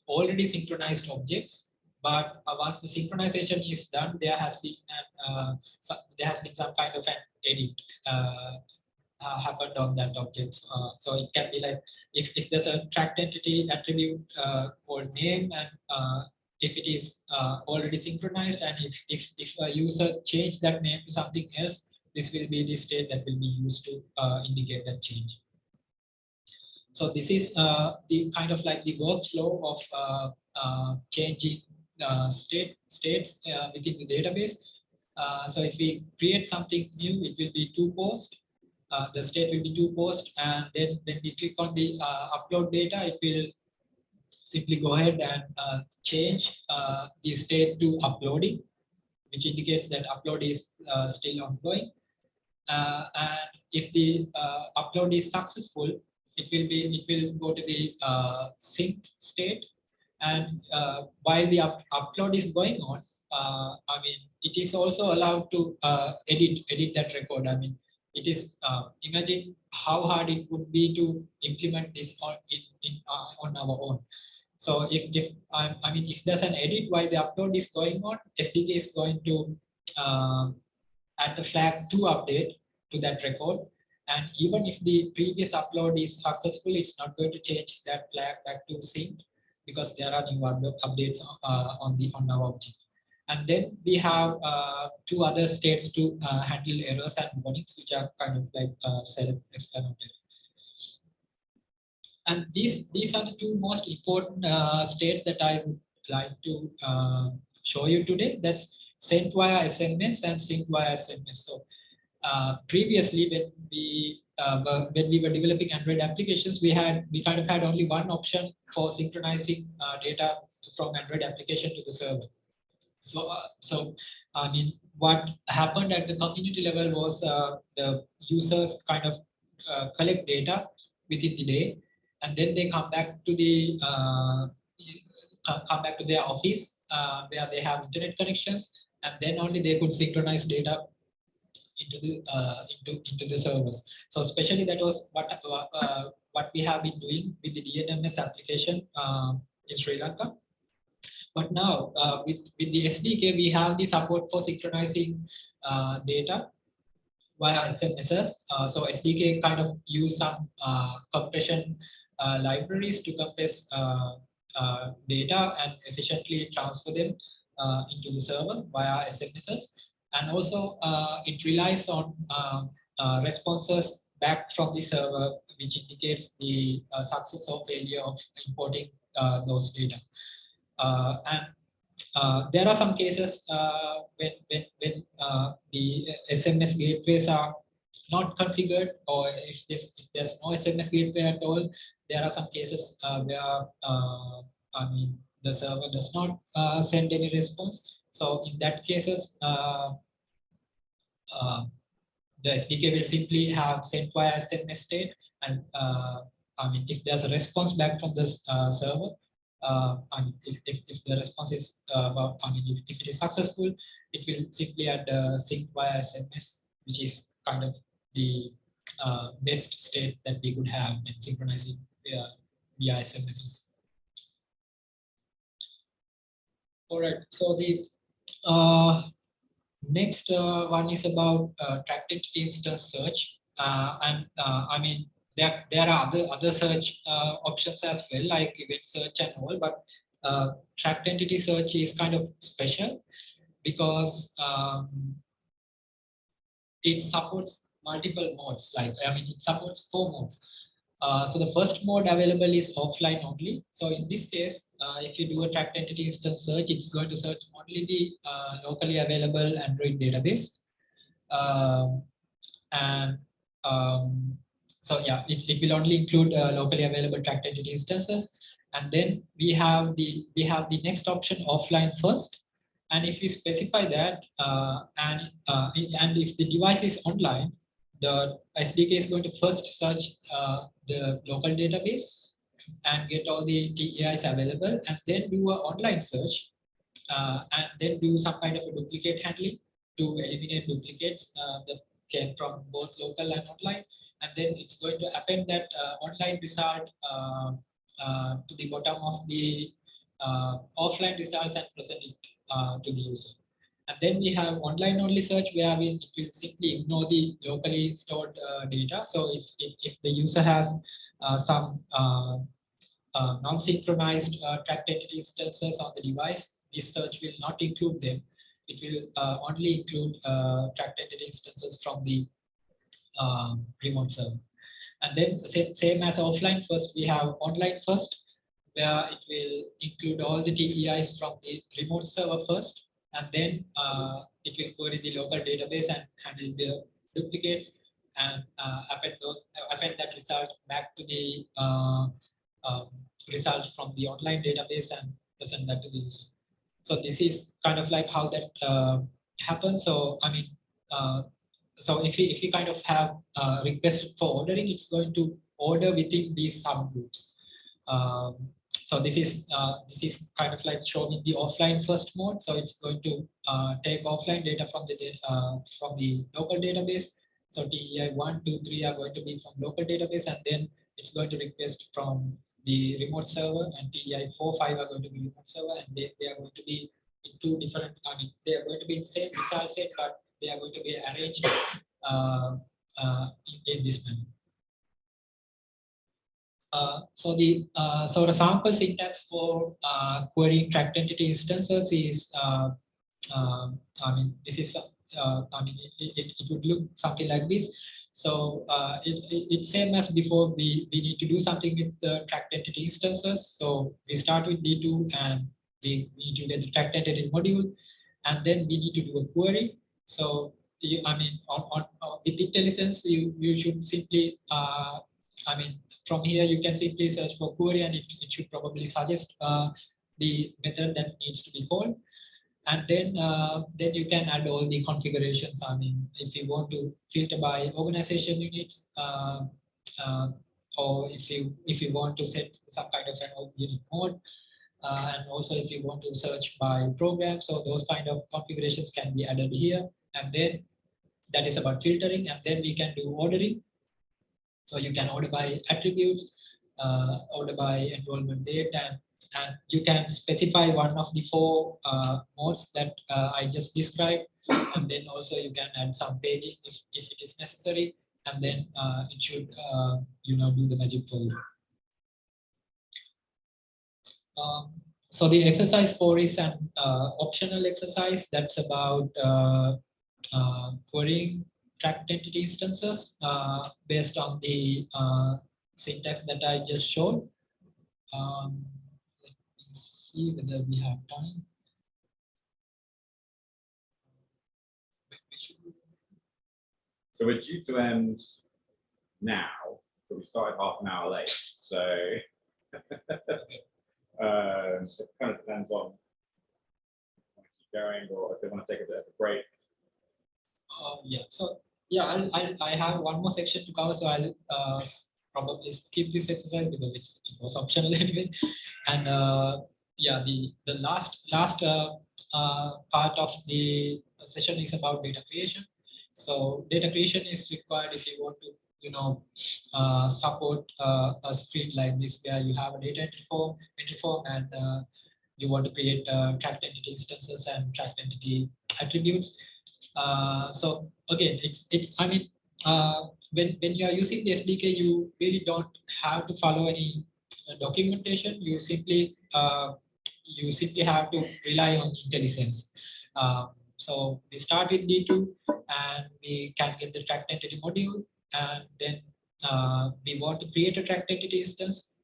already synchronized objects. But uh, once the synchronization is done, there has been uh, some, there has been some kind of an edit uh, uh, happened on that object. Uh, so it can be like if, if there's a tracked entity attribute or name and if it is already synchronized and if, if, if a user change that name to something else, this will be the state that will be used to indicate that change. So this is uh, the kind of like the workflow of uh, uh, changing state states within the database. So if we create something new, it will be to post. The state will be to post, and then when we click on the upload data, it will simply go ahead and uh, change uh, the state to uploading, which indicates that upload is uh, still ongoing. And if the upload is successful, it will be it will go to the uh, sync state. And uh, while the up upload is going on, uh, I mean, it is also allowed to uh, edit edit that record. I mean, it is uh, imagine how hard it would be to implement this on in, in uh, on our own. So if if I, I mean if there's an edit while the upload is going on, SDK is going to add the flag to update to that record. And even if the previous upload is successful, it's not going to change that flag back to sync because there are new updates uh, on the on our object. And then we have uh, two other states to uh, handle errors and warnings, which are kind of like uh, self-explanatory. And these these are the two most important uh, states that I would like to uh, show you today. That's sent via SMS and sync via SMS. So uh, previously, when we uh, were, when we were developing Android applications, we had we kind of had only one option for synchronizing uh, data from Android application to the server. So, uh, so I mean, what happened at the community level was uh, the users kind of collect data within the day, and then they come back to the come back to their office where they have internet connections, and then only they could synchronize data into the uh, into into the servers. So especially that was what uh, what we have been doing with the DNMS application uh, in Sri Lanka. But now uh, with, with the SDK, we have the support for synchronizing uh, data via SMSs. Uh, so SDK kind of use some uh, compression uh, libraries to compress uh, uh, data and efficiently transfer them uh, into the server via SMSs. And also uh, it relies on um, uh, responses back from the server, which indicates the uh, success or failure of importing uh, those data. Uh, and uh, there are some cases uh, when, when, when uh, the SMS gateways are not configured or if there's, if there's no SMS gateway at all, there are some cases uh, where uh, I mean the server does not uh, send any response. So in that cases, uh, uh, the SDK will simply have sent via SMS state and uh, I mean if there's a response back from the uh, server, uh, and if, if, if the response is uh, about, I mean if, it is successful, it will simply add uh, sync via SMS, which is kind of the best state that we could have when synchronizing via, via SMSs. All right, so the next uh, one is about uh, tracked entity instance search. Uh, and uh, I mean, there, there are other, other search uh, options as well, like event search and all, but uh, tracked entity search is kind of special because um, it supports multiple modes, like, I mean, it supports four modes. Uh, so the first mode available is offline only. So in this case, uh, if you do a tracked entity instance search, it's going to search only the uh, locally available Android database. Um, and um, so yeah, it, it will only include uh, locally available tracked entity instances. And then we have the we have the next option offline first. And if we specify that uh, and and if the device is online, the SDK is going to first search uh, the local database and get all the TEIs available and then do an online search uh, and then do some kind of a duplicate handling to eliminate duplicates uh, that came from both local and online. And then it's going to append that uh, online result uh, uh, to the bottom of the offline results and present it to the user. And then we have online only search where we simply ignore the locally stored uh, data. So if, if, if the user has uh, some uh, uh, non-synchronized uh, tracked entity instances on the device, this search will not include them. It will uh, only include tracked entity instances from the um, remote server. And then same, same as offline first, we have online first, where it will include all the TEIs from the remote server first, and then uh, it will query the local database and handle the duplicates and uh, append those append that result back to the uh, um, result from the online database and present that to the user. So this is kind of like how that uh, happens. So I mean, uh, so if we if we kind of have a request for ordering, it's going to order within these subgroups. Um, so this is uh, this is kind of like showing the offline first mode. So it's going to uh, take offline data from the uh, from the local database. So TEI one, two, three are going to be from local database, and then it's going to request from the remote server, and TEI four, five are going to be remote server, and they, they are going to be in two different. I mean, they are going to be in same result set, but they are going to be arranged uh, uh, in, in this manner. Uh, so the uh, so the sample syntax for uh, querying tracked entity instances is um, I mean this is I mean it, it, it would look something like this. So it, it, it's same as before. We we need to do something with the tracked entity instances. So we start with D2 and we need to get the tracked entity module, and then we need to do a query. So you, I mean on, on, on with IntelliSense you you should simply uh, I mean, from here you can simply search for query and it, it should probably suggest uh, the method that needs to be called. And then, uh, then you can add all the configurations. I mean, if you want to filter by organization units, uh, uh, or if you if you want to set some kind of an unit mode, uh, and also if you want to search by program, so those kind of configurations can be added here. And then that is about filtering, and then we can do ordering. So you can order by attributes, uh, order by enrollment date, and, and you can specify one of the four uh, modes that uh, I just described. And then also you can add some paging if, if it is necessary. And then uh, it should, uh, you know, do the magic for you. Um, so the exercise four is an uh, optional exercise that's about querying tracked entity instances uh, based on the uh, syntax that I just showed. Um, let me see whether we have time. So we're due to end now, but we started half an hour late, so. [laughs] Um, it kind of depends on. keep Going, or if they want to take a bit of a break. Uh, yeah, so yeah, I'll, I'll, I have one more section to cover, so I'll uh, probably skip this exercise because it's, it was optional [laughs] anyway. And uh, yeah, the, the last, last uh, uh, part of the session is about data creation. So data creation is required if you want to, you know, uh, support uh, a screen like this where you have a data entry form, entry form and uh, you want to create tracked entity instances and tracked entity attributes. Uh, so again, it's it's I mean, uh, when when you are using the SDK, you really don't have to follow any uh, documentation. You simply uh, you simply have to rely on IntelliSense. Um, so we start with D2 and we can get the tracked entity module and then uh, we want to create a tracked entity instance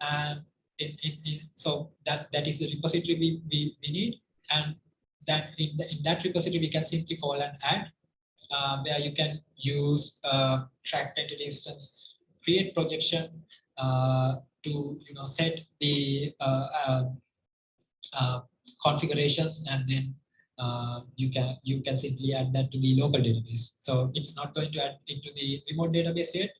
and so that that is the repository we, we, we need and that in, the, in that repository we can simply call an add uh, where you can use uh, tracked entity instance, create projection uh, to you know set the uh, uh, uh, configurations and then you can you can simply add that to the local database. So it's not going to add it to the remote database yet.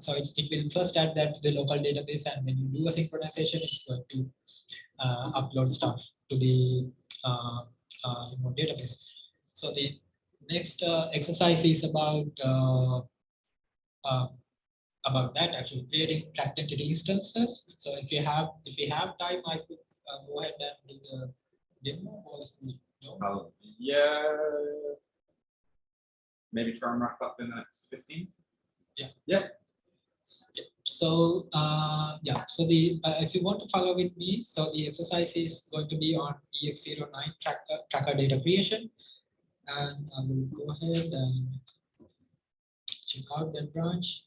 So it, it will first add that to the local database and when you do a synchronization, it's going to upload stuff to the uh, remote database. So the next uh, exercise is about uh, uh, about that actually creating entity instances. So if you have if you have time, I could uh, go ahead and do the demo or if you don't. Oh, yeah. Maybe try and wrap up in the next fifteen? Yeah. Yeah. Yeah, So uh, yeah, so the uh, if you want to follow with me, so the exercise is going to be on EX09 tracker tracker data creation, and I will go ahead and check out that branch.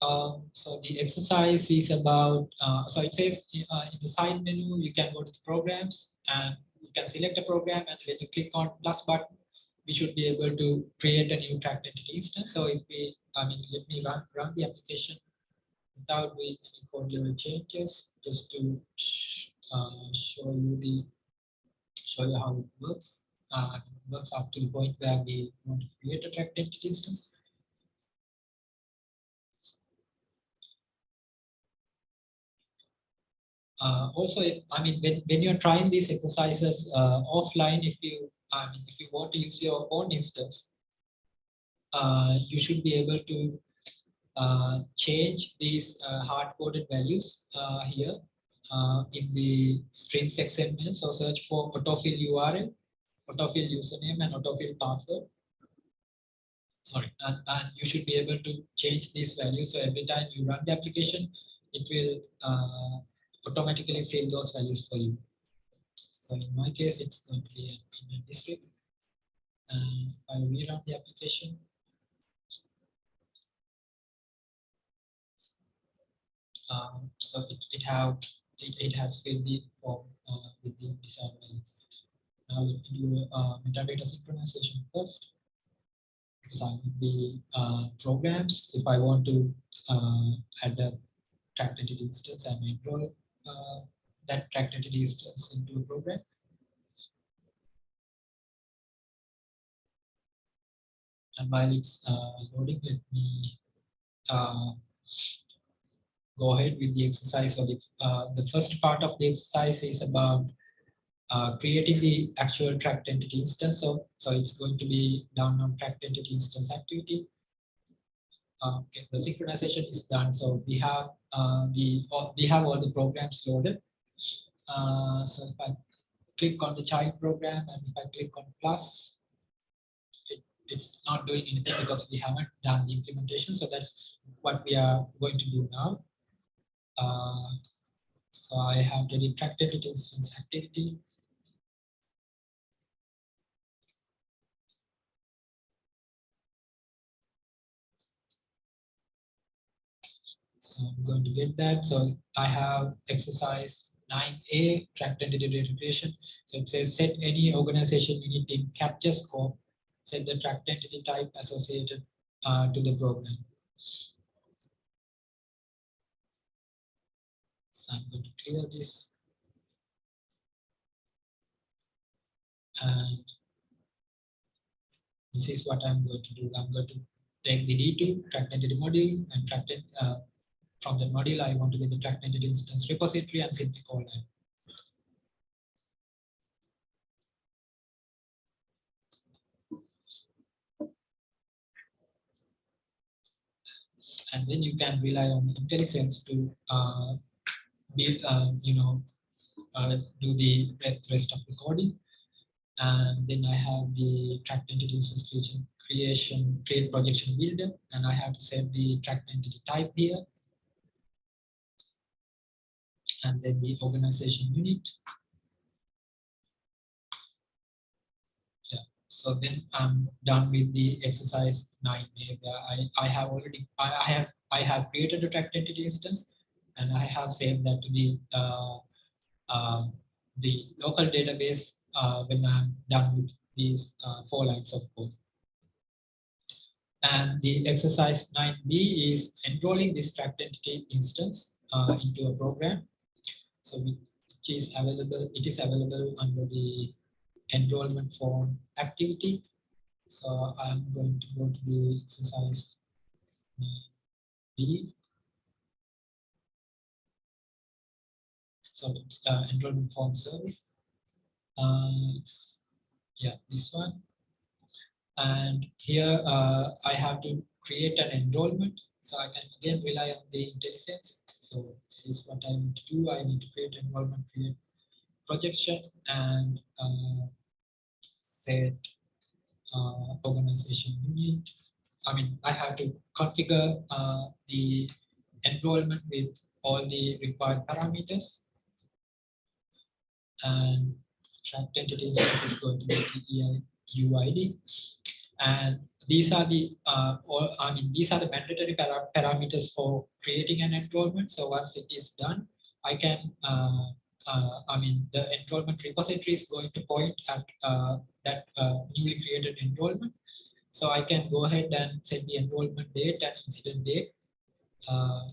Um, so the exercise is about, uh, so it says uh, in the side menu, you can go to the programs and you can select a program and when you click on plus button, we should be able to create a new tracked entity instance. So if we, I mean, let me run, run the application without doing any code level changes, just to uh, show you the, show you how it works. Uh, it works up to the point where we want to create a tracked entity instance. Uh, also, if, I mean, when, when you're trying these exercises uh, offline, if you, I mean, if you want to use your own instance, uh, you should be able to uh, change these uh, hard-coded values uh, here uh, in the strings XML. So search for autofill URL, autofill username, and autofill password. Sorry, and, and you should be able to change these values. So every time you run the application, it will uh, automatically fill those values for you. So in my case, it's going to be in a district. And I rerun the application. Um, so it, it have it, it has filled the form uh, with the desired values. Now let me do uh, metadata synchronization first because I need the uh, programs. If I want to uh, add a tracked entity instance, I may draw uh, that tracked entity instance into a program. And while it's uh, loading, let me uh, go ahead with the exercise. So the, uh, the first part of the exercise is about uh, creating the actual tracked entity instance. So, so it's going to be down on tracked entity instance activity. Okay, the synchronization is done. So we have uh, the we have all the programs loaded. Uh, so if I click on the child program and if I click on plus, it, it's not doing anything because we haven't done the implementation. So that's what we are going to do now. Uh, so I have the tracked entity instance activity. So I'm going to get that. So I have exercise 9A, tracked entity creation. So it says set any organization unit in capture scope, set the tracked entity type associated uh, to the program. So I'm going to clear this. And this is what I'm going to do. I'm going to take the D2 tracked entity module and tracked it, uh, from the module, I want to get the tracked entity instance repository and simply call it. And then you can rely on IntelliSense to uh, build, uh, you know, uh, do the rest of the coding. And then I have the tracked entity instance creation, creation, create projection builder, and I have to set the tracked entity type here. And then the organization unit. Yeah, so then I'm done with the exercise nine, A, where I, I have already, I, I have, I have created a tracked entity instance and I have saved that to the, uh, um, the local database uh, when I'm done with these uh, four lines of code. And the exercise 9b is enrolling this tracked entity instance uh, into a program. So which is available, it is available under the enrollment form activity. So I'm going to go to the exercise B. So it's uh, enrollment form service. Uh, yeah, this one. And here uh, I have to create an enrollment. So I can again rely on the IntelliSense. So this is what I need to do. I need to create enrollment, create projection and uh, set uh, organization unit. I mean, I have to configure uh, the enrollment with all the required parameters. And tracked entity instance is going to be the UID. And these are the, uh, or, I mean, these are the mandatory para parameters for creating an enrollment. So once it is done, I can, uh, uh, I mean, the enrollment repository is going to point at uh, that uh, newly created enrollment. So I can go ahead and set the enrollment date and incident date uh,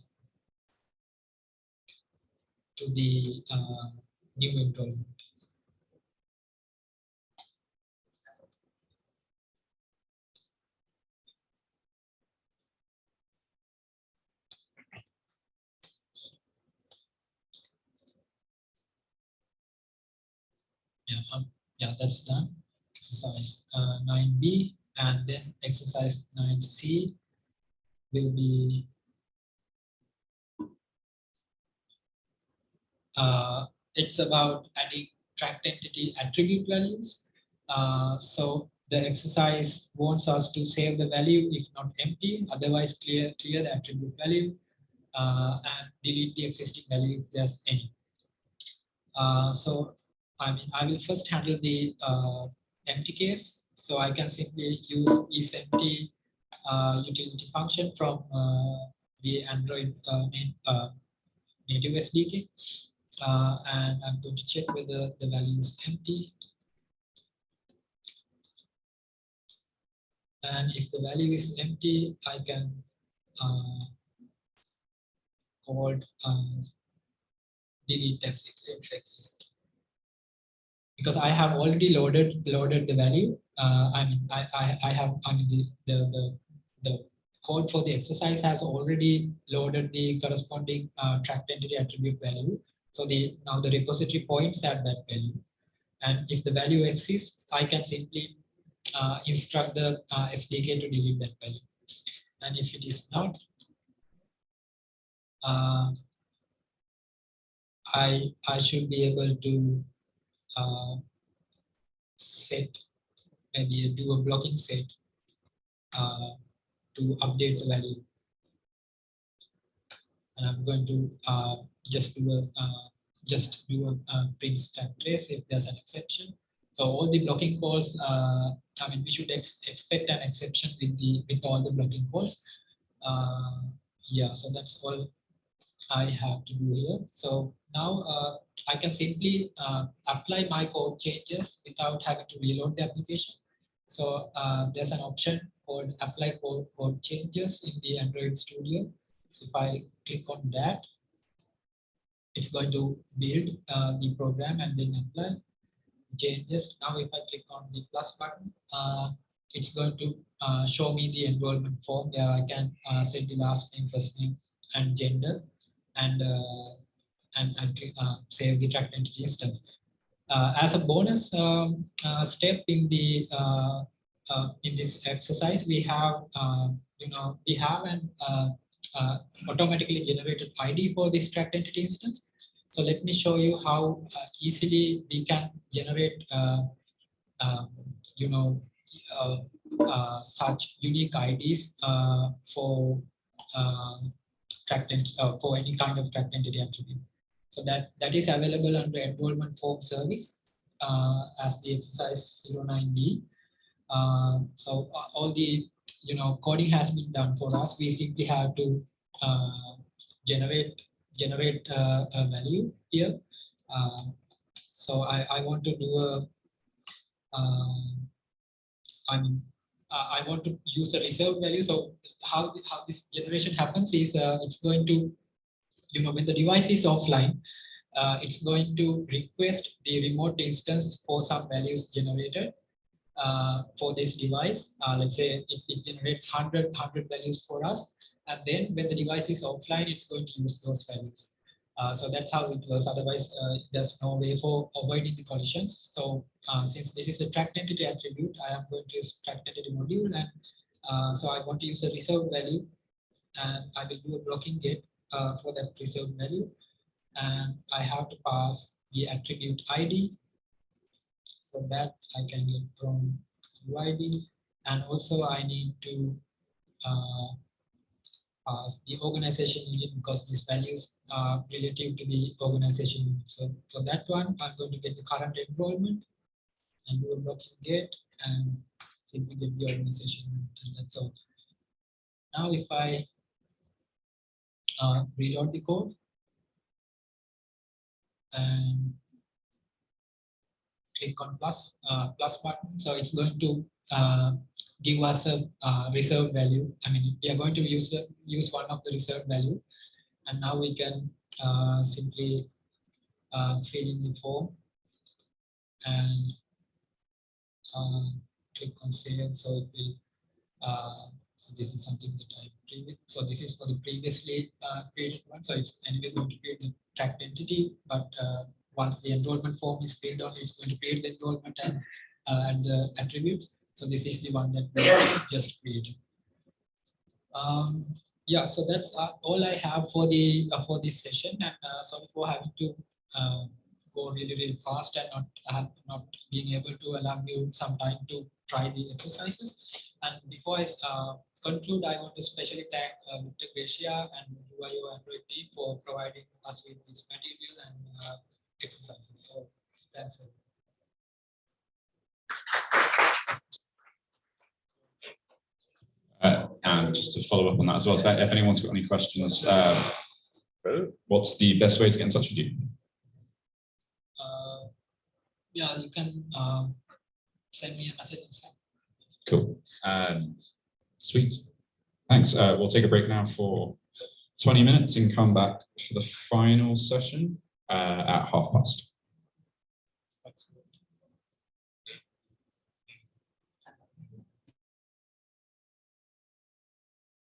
to the new enrollment. Yeah, um, yeah, that's done. Exercise uh, 9B and then exercise 9C will be uh, it's about adding tracked entity attribute values. Uh, so the exercise wants us to save the value if not empty, otherwise clear clear the attribute value uh, and delete the existing value if there's any. Uh, so I mean, I will first handle the uh, empty case. So I can simply use isEmpty uh, utility function from uh, the Android uh, uh, native SDK. Uh, and I'm going to check whether the value is empty. And if the value is empty, I can call delete exist because I have already loaded loaded the value. Uh, I mean, I, I, I have I mean the, the the the code for the exercise has already loaded the corresponding uh, tracked entity attribute value. So the now the repository points at that value, and if the value exists, I can simply uh, instruct the uh, SDK to delete that value. And if it is not, uh, I I should be able to uh, set, maybe do a blocking set uh, to update the value. And I'm going to uh, just do a uh, just do a, a print stack trace if there's an exception. So all the blocking calls, uh, I mean, we should ex expect an exception with the with all the blocking calls. Uh, yeah, so that's all I have to do here. So now uh, I can simply uh, apply my code changes without having to reload the application. So uh, there's an option called apply code, code changes in the Android Studio. So if I click on that, it's going to build uh, the program and then apply changes. Now if I click on the plus button, uh, it's going to uh, show me the enrollment form where I can set the last name, first name, and gender and uh, and, and uh, save the tracked entity instance. Uh, as a bonus um, step in the in this exercise, we have you know we have an automatically generated ID for this tracked entity instance. So let me show you how uh, easily we can generate, uh, um, you know, uh, such unique IDs for tracked uh, for any kind of tracked entity attribute. So that, that is available under enrollment form service uh, as the exercise 09B. Uh, so uh, all the you know coding has been done for us. We simply have to uh, generate generate uh, a value here. so I, I want to do a I mean, uh, I want to use the reserved value. So how, how this generation happens is uh, it's going to, you know, when the device is offline, uh, it's going to request the remote instance for some values generated uh, for this device. Uh, let's say it, it generates 100, 100 values for us. And then when the device is offline, it's going to use those values. Uh, so that's how it works. Otherwise, uh, there's no way for avoiding the collisions. So uh, since this is a tracked entity attribute, I am going to use tracked entity module. And so I want to use a reserved value. And I will do a blocking get for that reserved value. And I have to pass the attribute ID. So that I can get from UID. And also I need to uh, pass the organization unit because these values are relative to the organization unit. So for that one, I'm going to get the current enrollment and do a blocking get and simply get the organization and that's all. Now if I uh, reload the code and click on plus uh, plus button, so it's going to uh, give us a uh, reserve value. I mean, we are going to use use one of the reserve value, and now we can uh, simply uh, fill in the form and uh, click on save. So it will. Uh, so this is something that I previous. So this is for the previously uh, created one. So it's anyway going to create the tracked entity, but uh, once the enrollment form is filled on, it's going to create the enrollment and uh, and the attributes. So this is the one that we just created. Um, yeah, so that's uh, all I have for the uh, for this session, and uh, sorry for having to uh, go really really fast and not uh, not being able to allow you some time to try the exercises. And before I uh, conclude, I want to especially thank uh, Victor Garcia and UIO Android team for providing us with this material and uh, exercises. So that's it. Uh, And just to follow up on that as well, so if anyone's got any questions, uh, what's the best way to get in touch with you? Uh, yeah, you can um, send me a message. Cool. Um, Sweet. Thanks. Uh, We'll take a break now for 20 minutes and come back for the final session uh, at half past.